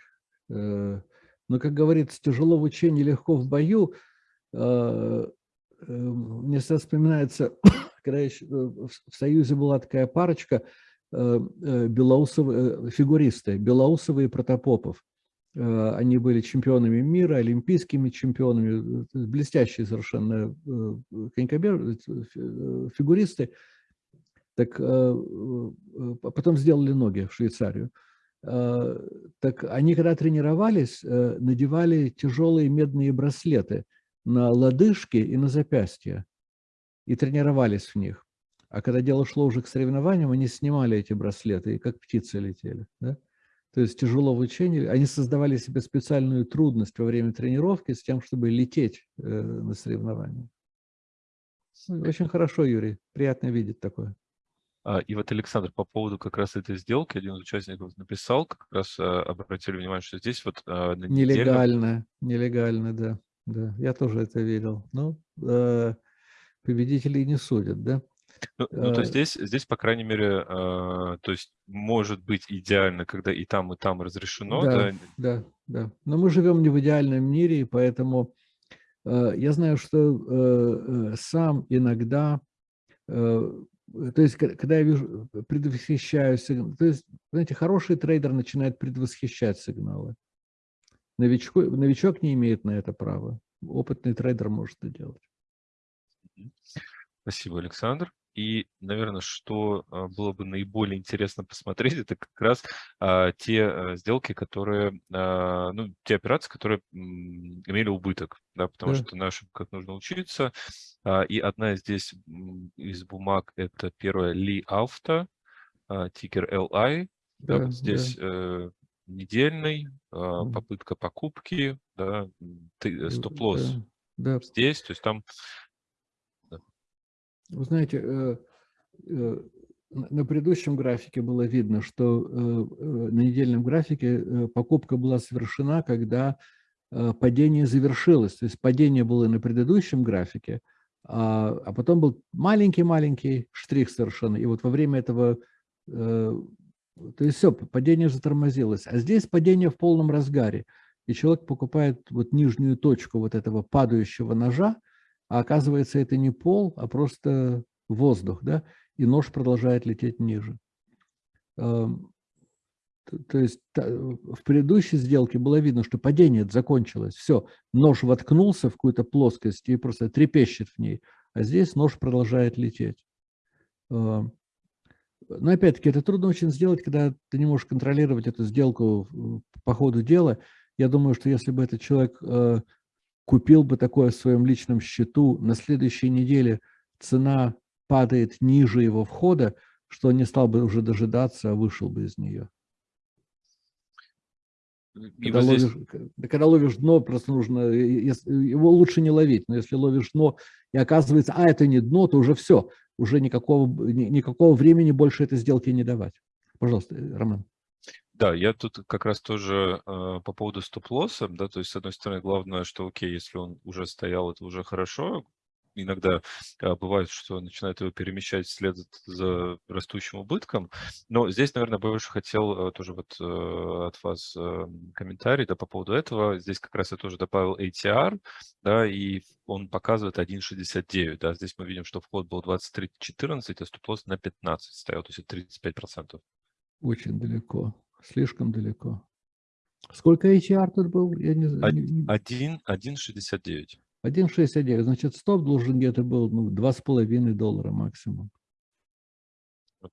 [SPEAKER 2] Э, но, как говорится, тяжело в учении, легко в бою. Э, мне всегда вспоминается, когда еще в Союзе была такая парочка белоусовые, фигуристы, Белоусовые и Протопопов. Они были чемпионами мира, олимпийскими чемпионами, блестящие совершенно конькобер, фигуристы. Так э, э, потом сделали ноги в Швейцарию. Э, так они, когда тренировались, надевали тяжелые медные браслеты на лодыжки и на запястья и тренировались в них. А когда дело шло уже к соревнованиям, они снимали эти браслеты и как птицы летели. Да? То есть тяжело в учении. Они создавали себе специальную трудность во время тренировки с тем, чтобы лететь на соревнования. Очень хорошо, Юрий. Приятно видеть такое.
[SPEAKER 1] А, и вот, Александр, по поводу как раз этой сделки, один из участников написал, как раз а, обратили внимание, что здесь вот
[SPEAKER 2] а, на Нелегально, нелегально, да. да. Я тоже это видел. Ну, э, победителей не судят, да?
[SPEAKER 1] Ну, ну то здесь, здесь, по крайней мере, то есть может быть идеально, когда и там, и там разрешено.
[SPEAKER 2] Да, да, да. да. Но мы живем не в идеальном мире, и поэтому я знаю, что э, сам иногда Э, то есть, когда я вижу, э, предвосхищаю сигнал, то есть, знаете, хороший трейдер начинает предвосхищать сигналы. Новичок, новичок не имеет на это права. Опытный трейдер может это делать.
[SPEAKER 1] Спасибо, Александр. И, наверное, что а, было бы наиболее интересно посмотреть, это как раз а, те а, сделки, которые, а, ну, те операции, которые м, имели убыток, да, потому да. что на ошибках нужно учиться. А, и одна здесь из бумаг, это первая Ли Авто, а, тикер LI. Да, да, вот здесь да. Э, недельный, а, попытка покупки, да, э, стоп-лосс да, да. здесь, то есть там
[SPEAKER 2] Вы знаете, э, э, на предыдущем графике было видно, что на недельном графике покупка была совершена, когда падение завершилось. То есть падение было на предыдущем графике, а, а потом был маленький-маленький штрих совершенно. И вот во время этого, то есть все, падение затормозилось. А здесь падение в полном разгаре. И человек покупает вот нижнюю точку вот этого падающего ножа, а оказывается, это не пол, а просто воздух, да, и нож продолжает лететь ниже. То есть в предыдущей сделке было видно, что падение закончилось. Все, нож воткнулся в какую-то плоскость и просто трепещет в ней. А здесь нож продолжает лететь. Но опять-таки это трудно очень сделать, когда ты не можешь контролировать эту сделку по ходу дела. Я думаю, что если бы этот человек э, купил бы такое в своем личном счету, на следующей неделе цена падает ниже его входа, что он не стал бы уже дожидаться, а вышел бы из нее. когда, здесь... ловишь, когда ловишь дно, просто нужно, его лучше не ловить, но если ловишь дно и оказывается, а это не дно, то уже все, уже никакого, никакого времени больше этой сделки не давать. Пожалуйста, Роман.
[SPEAKER 1] Да, я тут как раз тоже э, по поводу стоп-лосса, да, то есть, с одной стороны, главное, что, окей, если он уже стоял, это уже хорошо, иногда а, бывает, что начинает его перемещать вслед за растущим убытком. Но здесь, наверное, больше хотел а, тоже вот а, от вас а, комментарий да, по поводу этого. Здесь как раз я тоже добавил ATR, да, и он показывает 1.69. Да. Здесь мы видим, что вход был 23.14, а стоп-лосс на 15 стоял, то есть это 35%.
[SPEAKER 2] Очень далеко. Слишком далеко. Сколько HR тут был? Я не знаю.
[SPEAKER 1] 1,69.
[SPEAKER 2] 1,69. Значит, стоп должен где-то был ну, 2,5 доллара максимум.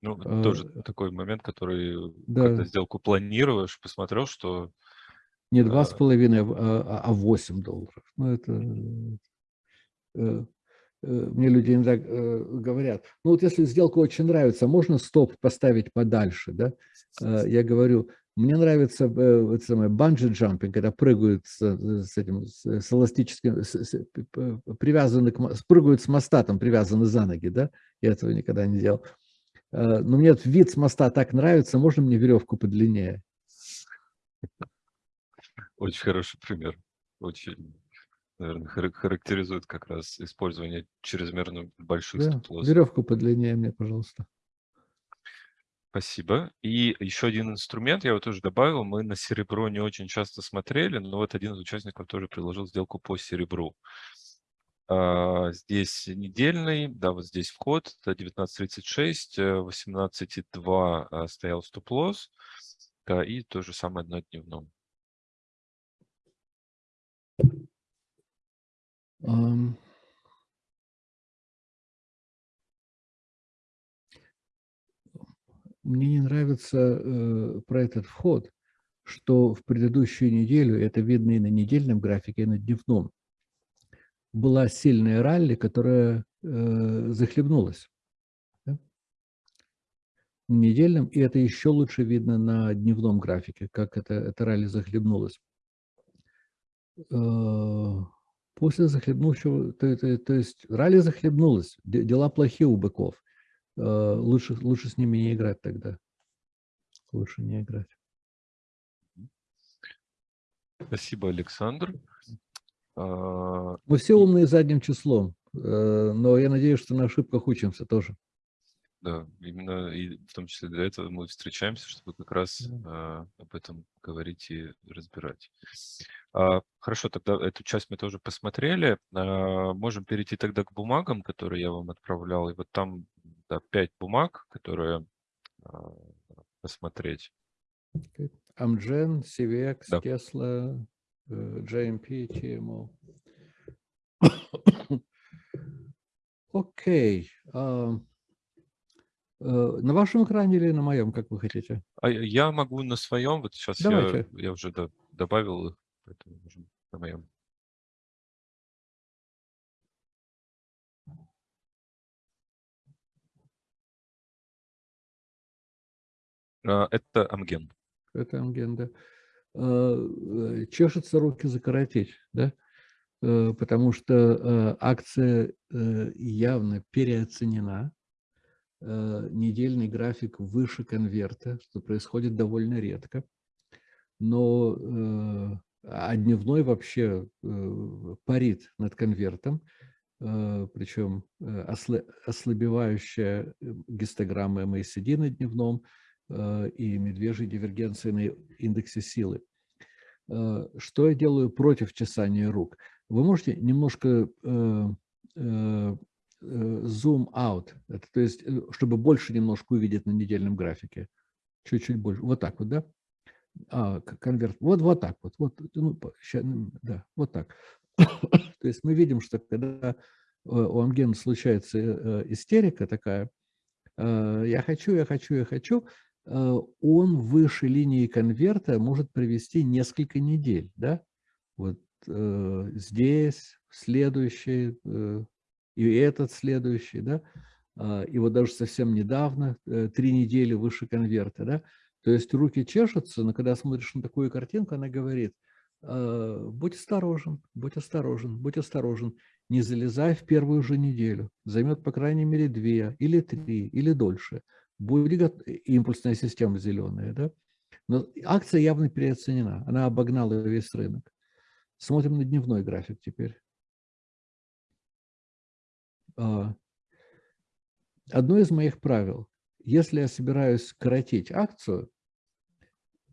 [SPEAKER 1] Ну, а, тоже такой момент, который, да. когда сделку планируешь, посмотрел, что...
[SPEAKER 2] Не 2,5, а, а 8 а долларов. Ну, это... Э, э, мне люди иногда э, говорят, ну вот если сделка очень нравится, можно стоп поставить подальше, да? Я говорю, мне нравится э, это самое банджи-джампинг, когда прыгают с, с этим с, эластическим, с, с, привязаны к, прыгают с моста, там привязаны за ноги, да? Я этого никогда не делал. Но мне этот вид с моста так нравится, можно мне веревку подлиннее?
[SPEAKER 1] Очень хороший пример. Очень, наверное, характеризует как раз использование чрезмерно больших да, стоп
[SPEAKER 2] Веревку подлиннее мне, пожалуйста.
[SPEAKER 1] Спасибо. И еще один инструмент я вот тоже добавил. Мы на серебро не очень часто смотрели, но вот один из участников тоже предложил сделку по серебру. А, здесь недельный, да, вот здесь вход, это 19.36, 18.2 э, а, стоял стоп-лосс, да, и то же самое на дневном.
[SPEAKER 2] Мне не нравится э, про этот вход, что в предыдущую неделю, это видно и на недельном графике, и на дневном, была сильная ралли, которая э, захлебнулась. Да? Недельном, и это еще лучше видно на дневном графике, как это, это ралли захлебнулась. Э, после захлебнувшего, то, то, то есть ралли захлебнулась, дела плохие у быков. Э, лучше, лучше с ними не играть тогда. Лучше не играть.
[SPEAKER 1] Спасибо, Александр. А,
[SPEAKER 2] Мы все умные задним числом, э, но я надеюсь, что на ошибках учимся тоже.
[SPEAKER 1] Да, именно и в том числе для этого мы встречаемся, чтобы как раз да. об этом говорить и разбирать. А, хорошо, тогда эту часть мы тоже посмотрели. А, можем перейти тогда к бумагам, которые я вам отправлял. И вот там да, 5 бумаг, которые а, посмотреть.
[SPEAKER 2] Amgen, CVX, да. Tesla, JMP, TMO. Окей. Okay. Uh, uh, на вашем экране или на моем, как вы хотите?
[SPEAKER 1] А я могу на своем. Вот сейчас я, я уже да, добавил их, поэтому на моем. А, это Амген.
[SPEAKER 2] Это Амген, да. А, э, чешется руки закоротить, да? э, потому что э, акция э, явно переоценена. Недельный график выше конверта, что происходит довольно редко. Но а дневной вообще парит над конвертом, причем ослабевающая гистограмма MACD на дневном и медвежья дивергенция на индексе силы. Э, что я делаю против чесания рук? Вы можете немножко э, э, zoom out, это, то есть, чтобы больше немножко увидеть на недельном графике. Чуть-чуть больше. Вот так вот, да? А, конверт. Вот, вот так вот. вот ну, да, вот так. то есть мы видим, что когда у Амгена случается истерика такая, я хочу, я хочу, я хочу, Э, он выше линии конверта может провести несколько недель. Да? Вот э, здесь, следующий, э, и этот следующий. Да? Э, и вот даже совсем недавно, э, три недели выше конверта. Да? То есть руки чешутся, но когда смотришь на такую картинку, она говорит, э, будь осторожен, будь осторожен, будь осторожен. Не залезай в первую же неделю. Займет, по крайней мере, две или три, или дольше будет импульсная система зеленая, да? но акция явно переоценена, она обогнала весь рынок. Смотрим на дневной график теперь. А, одно из моих правил, если я собираюсь коротить акцию,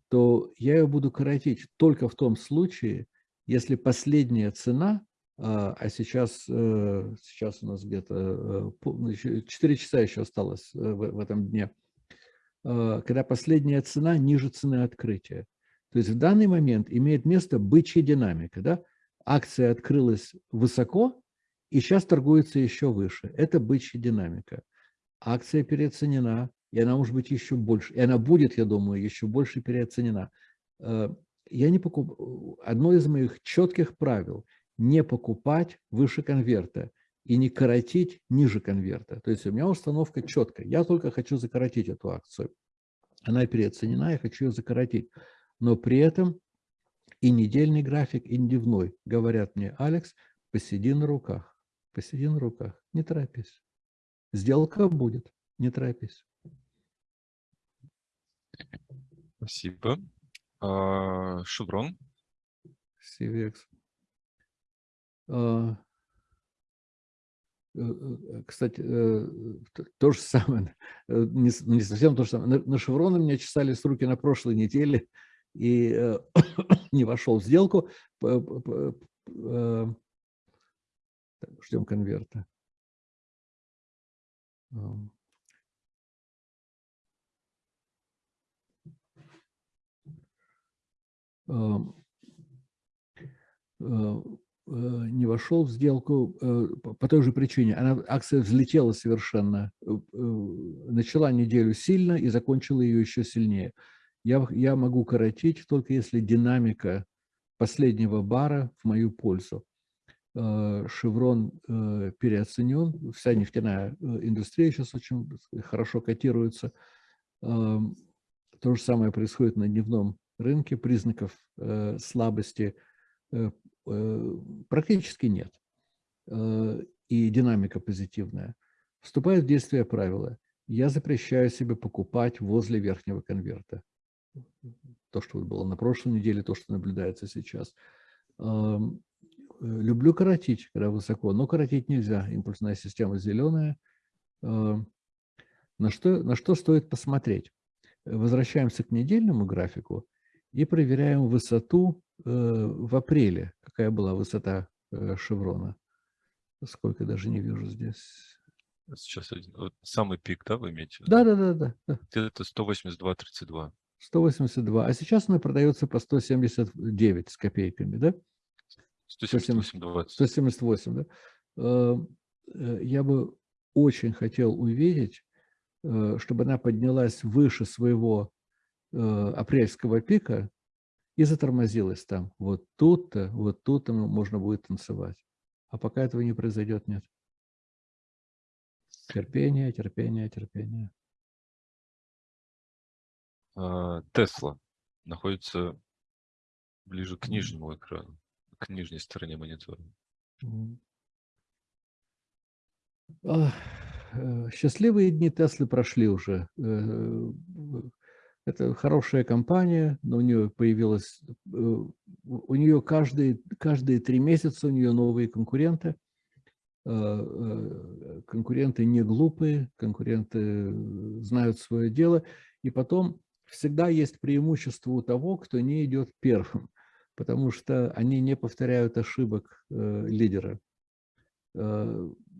[SPEAKER 2] то я ее буду коротить только в том случае, если последняя цена а, а сейчас, э, сейчас у нас где-то 4 э, часа еще осталось э, в этом дне, а, когда последняя цена ниже цены открытия. То есть в данный момент имеет место бычья динамика. Да? Акция открылась высоко и сейчас торгуется еще выше. Это бычья динамика. Акция переоценена, и она может быть еще больше. И она будет, я думаю, еще больше переоценена. Я не покуп... Одно из моих четких правил – не покупать выше конверта и не коротить ниже конверта. То есть у меня установка четкая. Я только хочу закоротить эту акцию. Она переоценена, я хочу ее закоротить. Но при этом и недельный график, и дневной говорят мне, Алекс, посиди на руках, посиди на руках, не торопись. Сделка будет, не торопись.
[SPEAKER 1] Спасибо. А, Шеврон.
[SPEAKER 2] CVX. А, э, э, кстати, э, то же самое, не, не совсем то же самое. На, на шевроны мне чесались руки на прошлой неделе и не вошел в сделку. Ждем конверта. Um, Э, не вошел в сделку э, по той же причине. Она, акция взлетела совершенно, э, начала неделю сильно и закончила ее еще сильнее. Я, я могу коротить только если динамика последнего бара в мою пользу. Шеврон переоценен, вся нефтяная индустрия сейчас очень хорошо котируется. То же самое происходит на дневном рынке, признаков слабости Э, практически нет. Э, и динамика позитивная. Вступает в действие правило. Я запрещаю себе покупать возле верхнего конверта. То, что было на прошлой неделе, то, что наблюдается сейчас. Люблю коротить, когда высоко, но коротить нельзя. Импульсная система зеленая. Эм, на что, на что стоит посмотреть? Возвращаемся к недельному графику и проверяем высоту Э, в апреле. Какая была высота э, шеврона? Сколько даже не вижу здесь.
[SPEAKER 1] Сейчас вот самый пик, да, вы имеете?
[SPEAKER 2] Да, да, да, да. да.
[SPEAKER 1] Это 182.32.
[SPEAKER 2] 182. А сейчас она продается по 179 с копейками, да?
[SPEAKER 1] 178.20.
[SPEAKER 2] 178, да? Э, я бы очень хотел увидеть, чтобы она поднялась выше своего апрельского пика и затормозилась там. Вот тут-то, вот тут-то можно будет танцевать. А пока этого не произойдет, нет. Терпение, терпение, терпение.
[SPEAKER 1] А, Тесла находится ближе к нижнему экрану. К нижней стороне монитора.
[SPEAKER 2] Э, счастливые дни Теслы прошли уже. Э, это хорошая компания, но у нее появилась, э, у нее каждые, каждые три месяца у нее новые конкуренты. Конкуренты не глупые, конкуренты знают свое дело. И потом всегда есть преимущество у того, кто не идет первым, потому что они не повторяют ошибок лидера.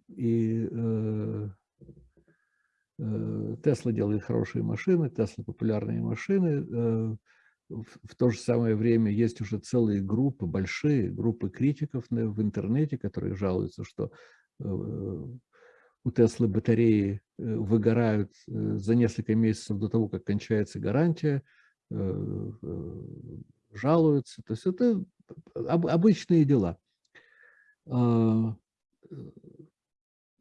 [SPEAKER 2] И э, э, Тесла делает хорошие машины, Тесла популярные машины. Э, в то же самое время есть уже целые группы, большие группы критиков в интернете, которые жалуются, что у Теслы батареи выгорают за несколько месяцев до того, как кончается гарантия, жалуются. То есть это обычные дела. А,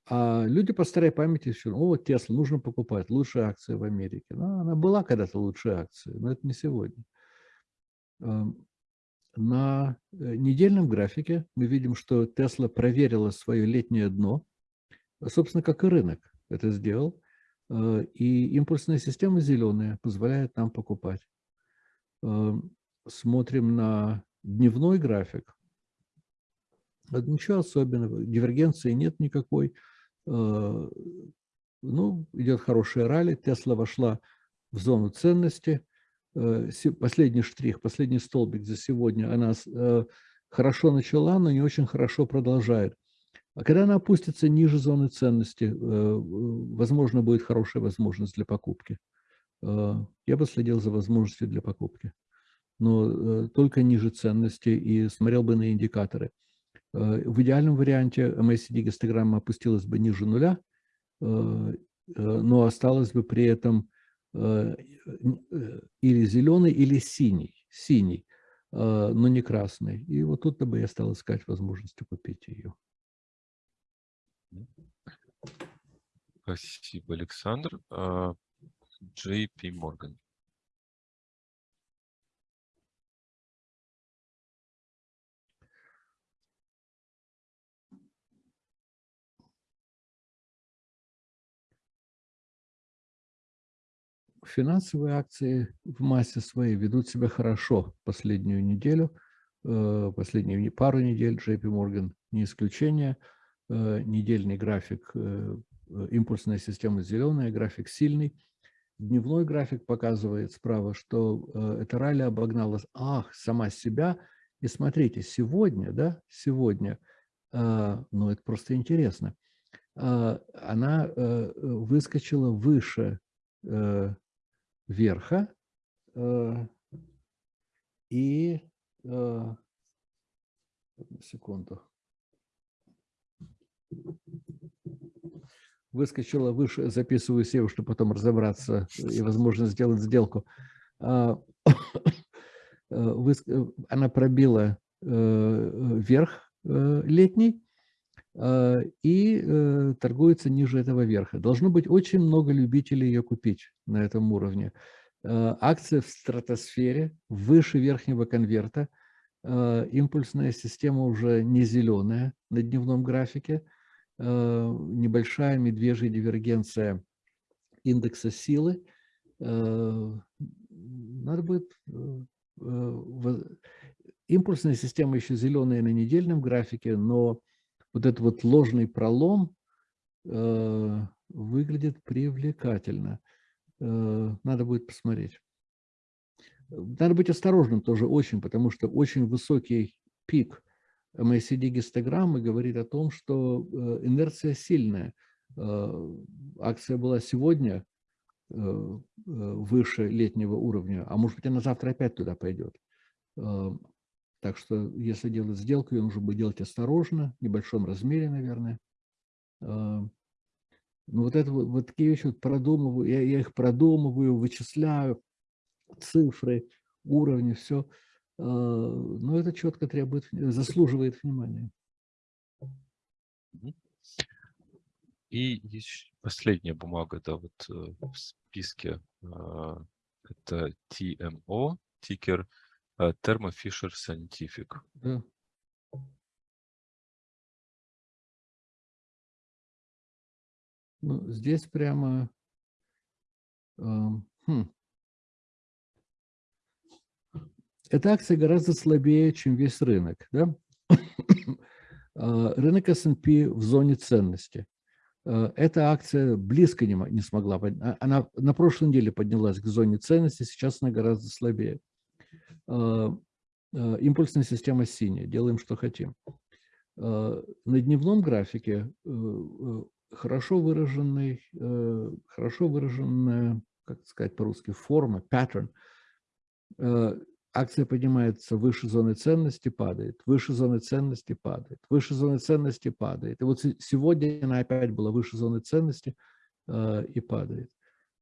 [SPEAKER 2] а люди по старой памяти все, о, Тесла, нужно покупать, лучшая акция в Америке. Ну, она была когда-то лучшая акция, но это не сегодня. На э, недельном графике мы видим, что Тесла проверила свое летнее дно, собственно, как и рынок это сделал. Э, и импульсная система зеленая позволяет нам покупать. Смотрим на дневной график. Ничего особенного, дивергенции нет никакой. Э, ну, идет хорошая ралли, Тесла вошла в зону ценности. Э, последний штрих, последний столбик за сегодня, она э, хорошо начала, но не очень хорошо продолжает. А когда она опустится ниже зоны ценности, возможно, будет хорошая возможность для покупки. Я бы следил за возможностью для покупки. Но только ниже ценности и смотрел бы на индикаторы. Э, в идеальном варианте MACD-гистограмма опустилась бы ниже нуля, э, э, но осталась бы при этом или зеленый, или синий, синий, но не красный. И вот тут-то бы я стал искать возможность купить ее.
[SPEAKER 1] Спасибо, Александр. JP Morgan.
[SPEAKER 2] Финансовые акции в массе своей ведут себя хорошо последнюю неделю, э, последнюю пару недель JP Morgan не исключение. Э, недельный график, э, импульсная система зеленая, график сильный. Дневной график показывает справа, что эта ралли обогнала ах, сама себя. И смотрите, сегодня, да, сегодня, ну это просто интересно, она выскочила выше верха э, и э, секунду выскочила выше, записываю SEO, чтобы потом разобраться и, возможно, сделать сделку. А, э, она пробила верх летний и торгуется ниже этого верха. Должно быть очень много любителей ее купить на этом уровне. Э, акция в стратосфере, выше верхнего конверта. Э, импульсная система уже не зеленая на дневном графике. Э, небольшая медвежья дивергенция индекса силы. Надо будет... Импульсная система еще зеленая на недельном графике, но вот этот вот ложный пролом выглядит привлекательно. Э, надо будет посмотреть. Надо быть осторожным тоже очень, потому что очень высокий пик MACD-гистограммы говорит о том, что э, инерция сильная. Э, акция была сегодня выше летнего уровня, а может быть она завтра опять туда пойдет. Так что если делать сделку, ее нужно будет делать осторожно, в небольшом размере, наверное. Ну, вот это вот, такие вещи вот продумываю, я, я их продумываю, вычисляю, цифры, уровни, все. А, но это четко требует, заслуживает внимания.
[SPEAKER 1] И есть последняя бумага, да, вот э, в списке. А, это TMO, тикер э, Э, Thermo Fisher Scientific.
[SPEAKER 2] Да. Ну, здесь прямо... Эм, хм. Эта акция гораздо слабее, чем весь рынок. Да? А, рынок S&P в зоне ценности. Э, эта акция близко не, не смогла. А, она на прошлой неделе поднялась к зоне ценности, сейчас она гораздо слабее. Импульсная система синяя. Делаем, что хотим. На дневном графике э, э, хорошо выраженный, э, хорошо выраженная, как сказать по-русски, форма, pattern. Э, акция поднимается выше зоны ценности, падает, выше зоны ценности, падает, выше зоны ценности, падает. И вот сегодня она опять была выше зоны ценности э, и падает.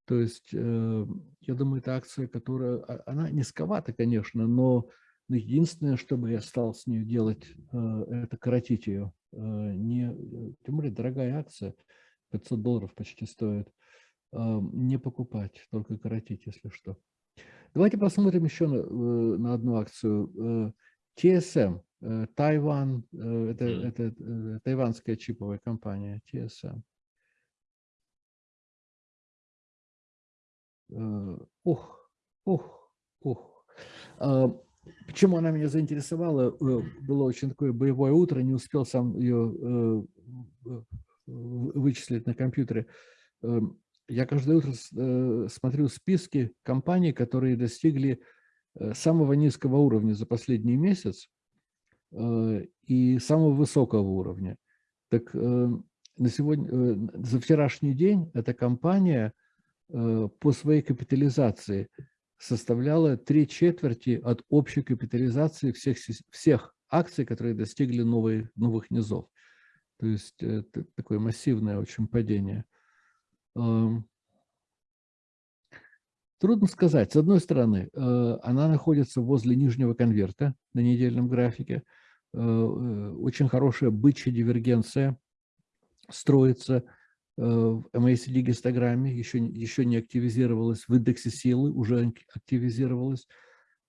[SPEAKER 2] То есть, я думаю, это акция, которая, а, она низковата, конечно, но единственное, что бы я стал с ней делать, это коротить ее Э, не, э, тем более дорогая акция, 500 долларов почти стоит, э, не покупать, только коротить, если что. Давайте посмотрим еще на, на одну акцию. TSM, Тайван, это, это тайванская чиповая компания TSM. Ух, ух, ух. Почему она меня заинтересовала? Э, было очень такое боевое утро, не успел сам ее э, вычислить на компьютере. Я каждое утро э, смотрю списки компаний, которые достигли самого низкого уровня за последний месяц и самого высокого уровня. Так на сегодня, за вчерашний день эта компания по своей капитализации – составляла три четверти от общей капитализации всех, всех акций, которые достигли новые, новых низов. То есть это такое массивное очень падение. Трудно сказать. С одной стороны, э, она находится возле нижнего конверта на недельном графике. Э, э, очень хорошая бычья дивергенция строится – Э, в MACD гистограмме, еще, еще не активизировалась, в индексе силы уже активизировалась.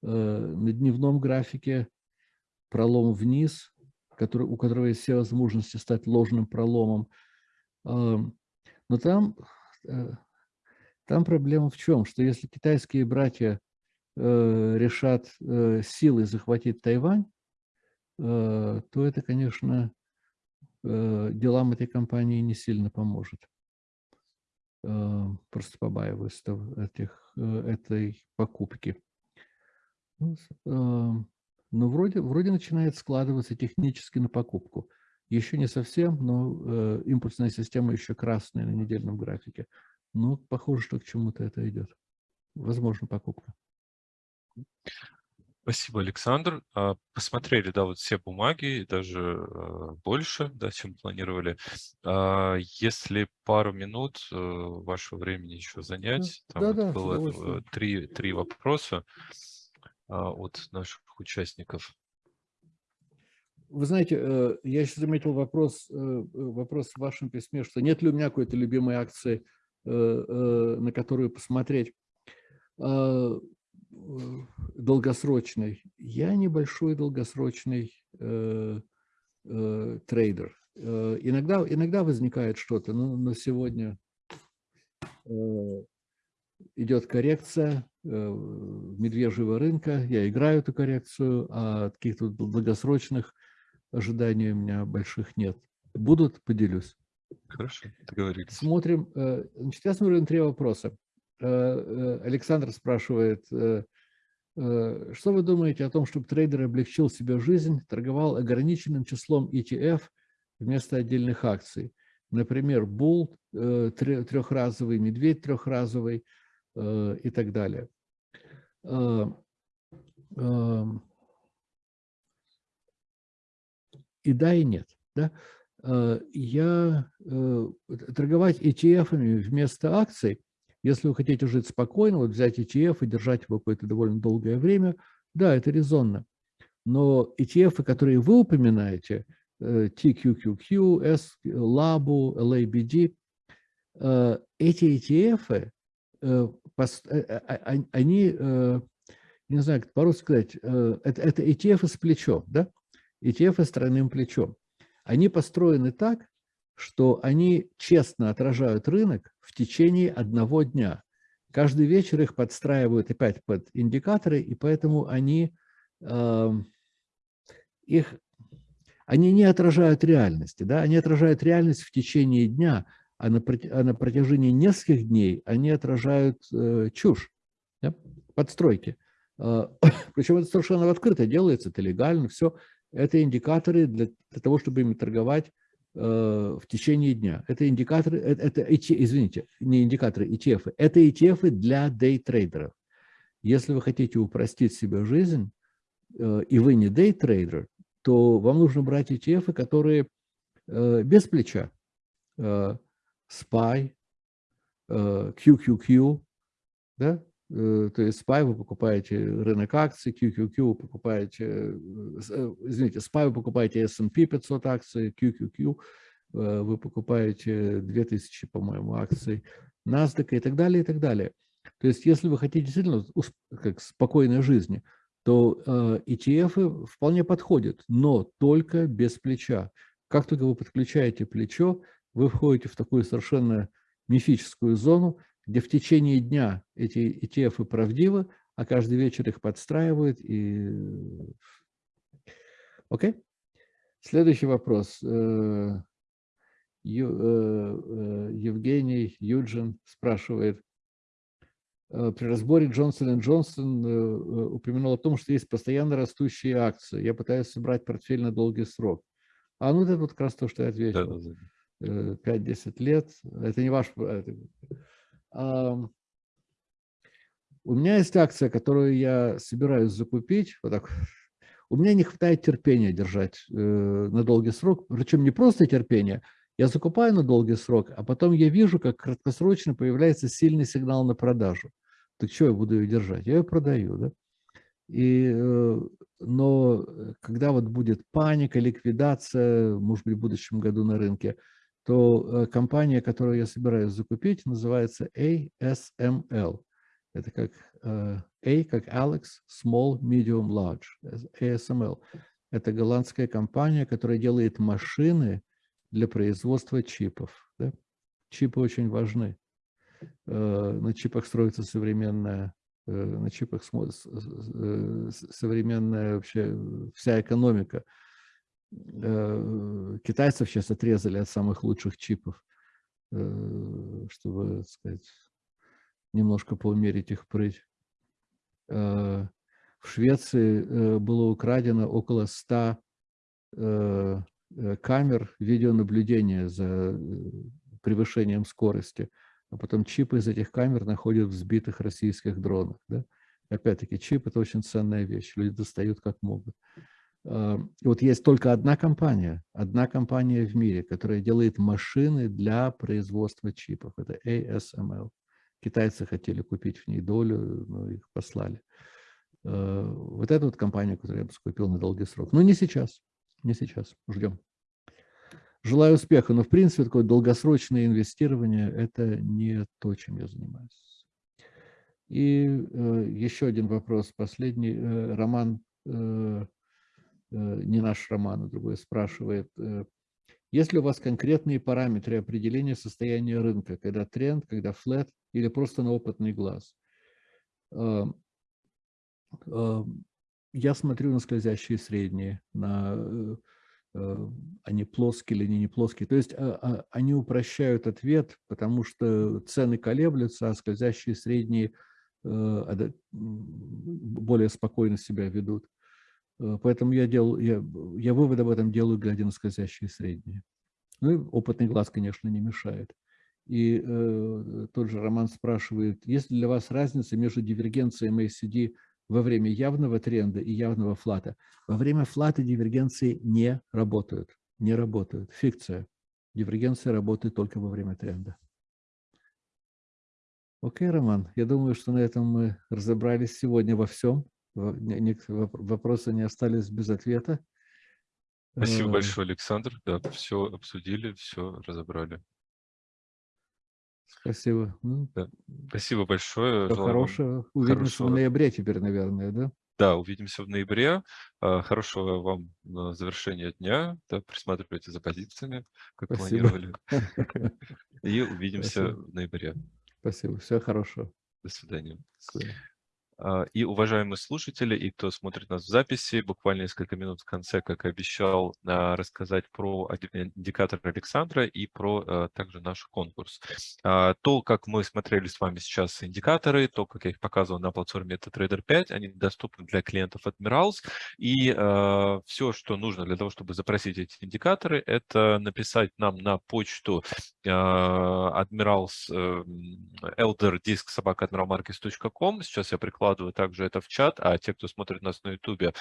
[SPEAKER 2] Э, на дневном графике пролом вниз, который, у которого есть все возможности стать ложным проломом. Э, но там, там проблема в чем? Что если китайские братья решат силой захватить Тайвань, то это, конечно, Э, делам этой компании не сильно поможет. Э, просто побаиваюсь этих, э, этой покупки. Ну, но вроде, вроде начинает складываться технически на покупку. Еще не совсем, но импульсная система еще красная на недельном графике. Но похоже, что к чему-то это идет. Возможно, покупка.
[SPEAKER 1] Спасибо, Александр. А, посмотрели, да, вот все бумаги, даже а, больше, да, чем планировали. А, если пару минут э, вашего времени еще занять, там
[SPEAKER 2] да, да,
[SPEAKER 1] было три, три вопроса от наших участников.
[SPEAKER 2] Вы знаете, э, я еще заметил вопрос, э, вопрос в вашем письме, что нет ли у меня какой-то любимой акции, на которую посмотреть долгосрочный. Я небольшой долгосрочный э, э, трейдер. Э, иногда, иногда возникает что-то, но, но сегодня э, идет коррекция э, медвежьего рынка. Я играю эту коррекцию, а каких-то долгосрочных ожиданий у меня больших нет. Будут, поделюсь.
[SPEAKER 1] Хорошо, договорились.
[SPEAKER 2] Смотрим. Э, значит, я смотрю на три вопроса. Э, э, Александр спрашивает, э, что вы думаете о том, чтобы трейдер облегчил себе жизнь, торговал ограниченным числом ETF вместо отдельных акций? Например, Bull трехразовый, Медведь трехразовый и так далее. И да, и нет. Да? Я торговать ETF вместо акций – если вы хотите жить спокойно, вот взять ETF и держать его какое-то довольно долгое время, да, это резонно. Но ETF, которые вы упоминаете, э, TQQQ, S, LABU, LABD, э, эти ETF, э, а, они, не знаю, как по-русски сказать, это, это ETF с плечом, да? ETF с тройным плечом. Они построены так, что они честно отражают рынок в течение одного дня. Каждый вечер их подстраивают опять под индикаторы, и поэтому они, э, их, они не отражают реальности. Да? Они отражают реальность в течение дня, а на, а на протяжении нескольких дней они отражают э, чушь, да? подстройки. Э, причем это совершенно открыто делается, это легально, все. Это индикаторы для, для того, чтобы ими торговать в течение дня. Это индикаторы, э, это, это извините, не индикаторы, ETF. Это ETF для дейтрейдеров. Если вы хотите упростить себе жизнь, э, и вы не дейтрейдер, то вам нужно брать ETF, которые без плеча. SPY, QQQ, да? То есть SPY вы покупаете рынок акций, QQQ вы покупаете, извините, SPY вы покупаете S&P 500 акций, QQQ вы покупаете 2000, по-моему, акций NASDAQ и так далее, и так далее. То есть если вы хотите действительно как спокойной жизни, то ETF вполне подходят, но только без плеча. Как только вы подключаете плечо, вы входите в такую совершенно мифическую зону, где в течение дня эти ETF правдивы, а каждый вечер их подстраивают. И... Окей? Следующий вопрос. Э, э, э, Евгений Юджин спрашивает. При разборе Джонсон Джонсон упомянул о том, что есть постоянно растущие акции. Я пытаюсь собрать портфель на долгий срок. А ну это вот как раз то, что я ответил. 5-10 лет. Это не ваш... У меня есть акция, которую я собираюсь закупить. Вот так. У меня не хватает терпения держать э, на долгий срок. Причем не просто терпение. Я закупаю на долгий срок, а потом я вижу, как краткосрочно появляется сильный сигнал на продажу. Так что я буду ее держать? Я ее продаю. Да? И, э, но когда вот будет паника, ликвидация, может быть, в будущем году на рынке, то э, компания, которую я собираюсь закупить, называется ASML. Это как э, A, как Alex, Small, Medium, Large. ASML. Это голландская компания, которая делает машины для производства чипов. Да? Чипы очень важны. Э, на чипах строится современная на чипах современная вообще вся экономика. Э, китайцев сейчас отрезали от самых лучших чипов, э, чтобы, так сказать, немножко поумерить их прыть. Э, в Швеции было украдено около 100 камер видеонаблюдения за превышением скорости, а потом чипы из этих камер находят в сбитых российских дронах. Да? Опять-таки, чип – это очень ценная вещь, люди достают как могут. Э, вот есть только одна компания, одна компания в мире, которая делает машины для производства чипов. Это ASML. Китайцы хотели купить в ней долю, но их послали. Э, вот эту вот компанию, которую я бы скупил на долгий срок. Но не сейчас, не сейчас, ждем. Желаю успеха, но в принципе такое долгосрочное инвестирование – это не то, чем я занимаюсь. И э, еще один вопрос, последний. Э, Роман Э, не наш Роман, а другой спрашивает, э, есть ли у вас конкретные параметры определения состояния рынка, когда тренд, когда флет или просто на опытный глаз? Эм, я смотрю на скользящие средние, на э, они плоские или не плоские. То есть а, а, они упрощают ответ, потому что цены колеблются, а скользящие средние более спокойно себя ведут. Э, поэтому я, делал, я, я вывод об этом делаю, глядя на скользящие средние. Ну и опытный глаз, конечно, не мешает. И э, тот же Роман спрашивает, есть ли для вас разница между дивергенцией MACD во время явного тренда и явного флата? Во время флата дивергенции не работают. Не работают. Фикция. Дивергенция работает только во время тренда. Окей, Роман, я думаю, что на этом мы разобрались сегодня во всем вопросы не остались без ответа.
[SPEAKER 1] Спасибо
[SPEAKER 2] Э,
[SPEAKER 1] большое, Александр. Да, все обсудили, все разобрали.
[SPEAKER 2] Спасибо. Ну,
[SPEAKER 1] Да. Спасибо большое.
[SPEAKER 2] всего хорошего. Увидимся в
[SPEAKER 1] хорошего-
[SPEAKER 2] ноябре теперь, наверное, да?
[SPEAKER 1] Да, увидимся в ноябре. Хорошего вам завершения дня. Да, присматривайте за позициями, как Спасибо. планировали. И увидимся Спасибо. в ноябре.
[SPEAKER 2] Спасибо. Всего хорошего.
[SPEAKER 1] До свидания. До свидания. А, и, уважаемые слушатели, и кто смотрит нас в записи, буквально несколько минут в конце, как и обещал, а, рассказать про индикатор Александра и про а, также наш конкурс. То, как мы смотрели с вами сейчас индикаторы, то, как я их показывал на платформе MetaTrader 5, они доступны для клиентов Admirals. И все, что нужно для того, чтобы запросить эти индикаторы, это написать нам на почту Admirals elder disk собака Сейчас я прикладываю выкладываю также это в чат, а те, кто смотрит нас на YouTube,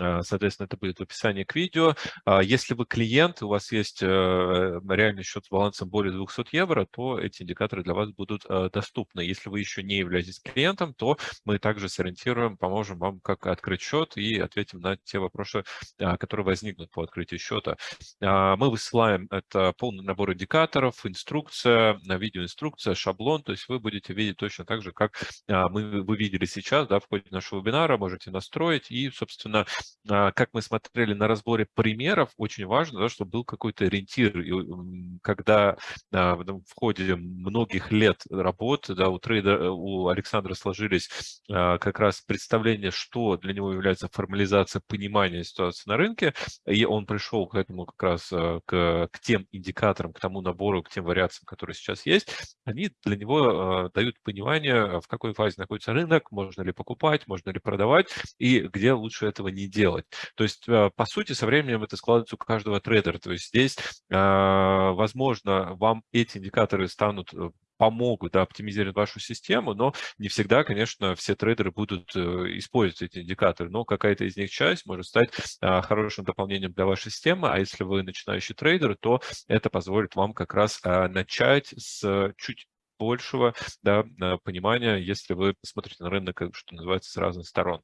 [SPEAKER 1] а, соответственно, это будет в описании к видео. А, если вы клиент, у вас есть э, реальный счет с балансом более 200 евро, то эти индикаторы для вас будут э, доступны. Если вы еще не являетесь клиентом, то мы также сориентируем, поможем вам, как открыть счет и ответим на те вопросы, а, которые возникнут по открытию счета. Мы высылаем это полный набор индикаторов, инструкция, видеоинструкция, шаблон, то есть вы будете видеть точно так же, как мы, вы видели сейчас сейчас, да, в ходе нашего вебинара можете настроить. И, собственно, а, как мы смотрели на разборе примеров, очень важно, да, чтобы был какой-то ориентир. И когда а, в ходе многих лет работы да, у трейдера, у Александра сложились а, как раз представления, что для него является формализация понимания ситуации на рынке, и он пришел к этому как раз к, к тем индикаторам, к тому набору, к тем вариациям, которые сейчас есть, они для него дают понимание, в какой фазе находится рынок, может можно ли покупать, можно ли продавать и где лучше этого не делать. То есть, э, по сути, со временем это складывается у каждого трейдера. То есть здесь, а, возможно, вам эти индикаторы станут э, помогут да, оптимизировать вашу систему, но не всегда, конечно, все трейдеры будут э, использовать эти индикаторы, но какая-то из них часть может стать а, хорошим дополнением для вашей системы, а если вы начинающий трейдер, то это позволит вам как раз а, начать с чуть большего да, понимания, если вы смотрите на рынок, что называется, с разных сторон.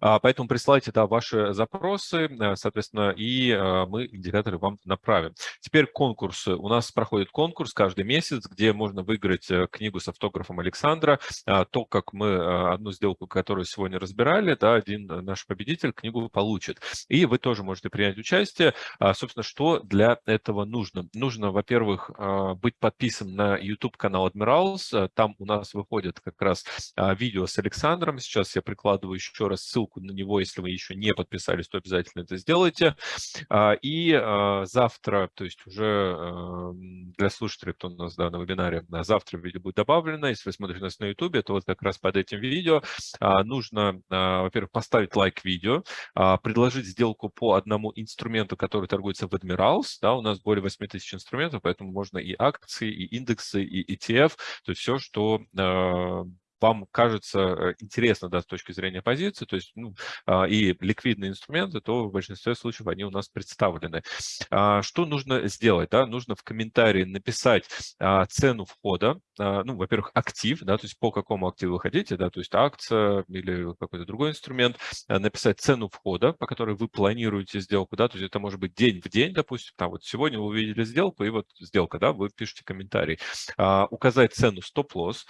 [SPEAKER 1] А, поэтому присылайте да, ваши запросы, э, соответственно, и э, мы индикаторы вам направим. Теперь конкурсы. У нас проходит конкурс каждый месяц, где можно выиграть э, книгу с автографом Александра. А, то, как мы одну сделку, которую сегодня разбирали, да, один наш победитель книгу получит. И вы тоже можете принять участие. А, собственно, что для этого нужно? Нужно, во-первых, быть подписан на YouTube-канал Admirals. Там у нас выходит как раз видео с Александром. Сейчас я прикладываю еще раз ссылку ссылку на него, если вы еще не подписались, то обязательно это сделайте. А, и а, завтра, то есть уже эм, для слушателей, кто у нас да, на вебинаре, завтра видео будет добавлено. Если вы смотрите нас на YouTube, то вот как раз под этим видео а, нужно, во-первых, поставить лайк видео, предложить сделку по одному инструменту, который торгуется в Admirals. Да, у нас более 8 тысяч инструментов, поэтому можно и акции, и индексы, и ETF, то есть все, что вам кажется э, интересно да, с точки зрения позиции, то есть ну, а, и ликвидные инструменты, то в большинстве случаев они у нас представлены. А, что нужно сделать? Да? Нужно в комментарии написать а, цену входа, ну, во-первых, актив, да, то есть по какому активу вы хотите, да, то есть акция или какой-то другой инструмент, написать цену входа, по которой вы планируете сделку, да, то есть это может быть день в день, допустим, там вот сегодня вы увидели сделку, и вот сделка, да, вы пишете комментарий, указать цену стоп-лосс,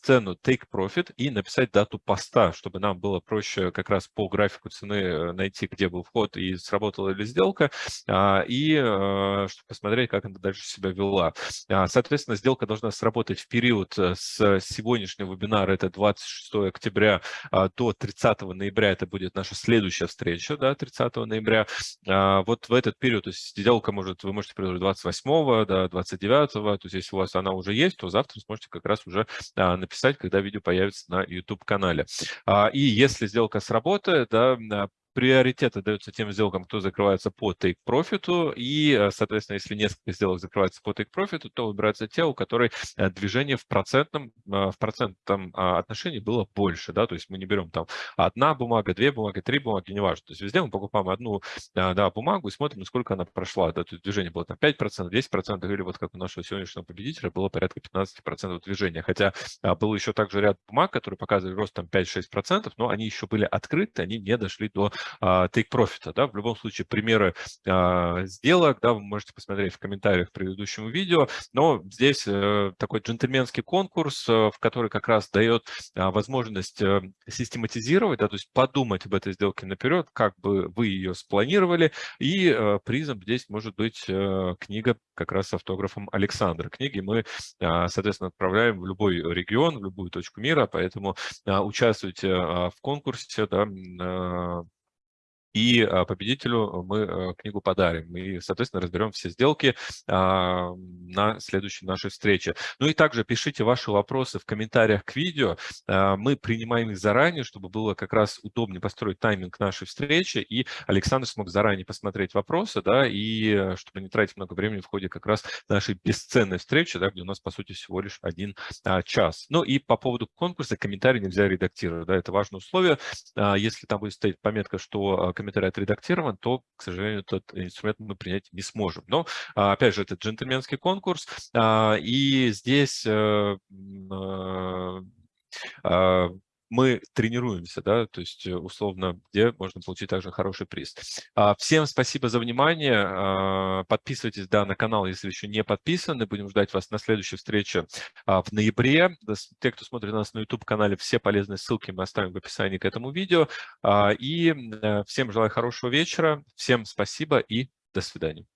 [SPEAKER 1] цену take take profit и написать дату поста, чтобы нам было проще как раз по графику цены э, найти, где был вход и сработала ли сделка, а, и э, чтобы посмотреть, как она дальше себя вела. А, соответственно, сделка должна сработать в период э, с сегодняшнего вебинара, это 26 октября, а, до 30 ноября, это будет наша следующая встреча, да, 30 ноября. Вот в этот период, то есть сделка может, вы можете предложить 28, да, 29, то есть если у вас она уже есть, то завтра сможете как раз уже написать, когда видео появится на YouTube-канале. А, и если сделка сработает, да, приоритет отдается тем сделкам, кто закрывается по take profit, и, э, соответственно, если несколько сделок закрывается по take profit, то выбираются те, у которых э, движение в процентном, э, в процентном а, отношении было больше, да, то есть мы не берем там одна бумага, две бумаги, три бумаги, неважно, то есть везде мы покупаем одну, да, бумагу и смотрим, насколько она прошла, да, то есть движение было там 5%, 10%, или вот как у нашего сегодняшнего победителя было порядка 15% движения, хотя а, был еще также ряд бумаг, которые показывали рост там 5-6%, но они еще были открыты, они не дошли до take profit. Да? В любом случае, примеры сделок да, вы можете посмотреть в комментариях к предыдущему видео, но здесь такой джентльменский конкурс, в который как раз дает возможность систематизировать, да, то есть подумать об этой сделке наперед, как бы вы ее спланировали, и призом здесь может быть книга как раз с автографом Александра. Книги мы, соответственно, отправляем в любой регион, в любую точку мира, поэтому участвуйте в конкурсе, да, и а, победителю мы э, книгу подарим. И, соответственно, разберем все сделки а, на следующей нашей встрече. Ну и также пишите ваши вопросы в комментариях к видео. А, мы принимаем их заранее, чтобы было как раз удобнее построить тайминг нашей встречи, и Александр смог заранее посмотреть вопросы, да, и э, чтобы не тратить много времени в ходе как раз нашей бесценной встречи, да, где у нас, по сути, всего лишь один час. Ну и по поводу конкурса комментарий нельзя редактировать, да, это важное условие. Если там будет стоять пометка, что комментарий комментарий отредактирован, то, к сожалению, этот инструмент мы принять не сможем. Но, а, опять же, это джентльменский конкурс, а, и здесь э, а, мы тренируемся, да, то есть э, условно, где можно получить также хороший приз. А, всем спасибо за внимание. А, подписывайтесь, да, на канал, если еще не подписаны. Будем ждать вас на следующей встрече а, в ноябре. Те, кто смотрит нас на YouTube-канале, все полезные ссылки мы оставим в описании к этому видео. И э, всем желаю хорошего вечера. Всем спасибо и до свидания.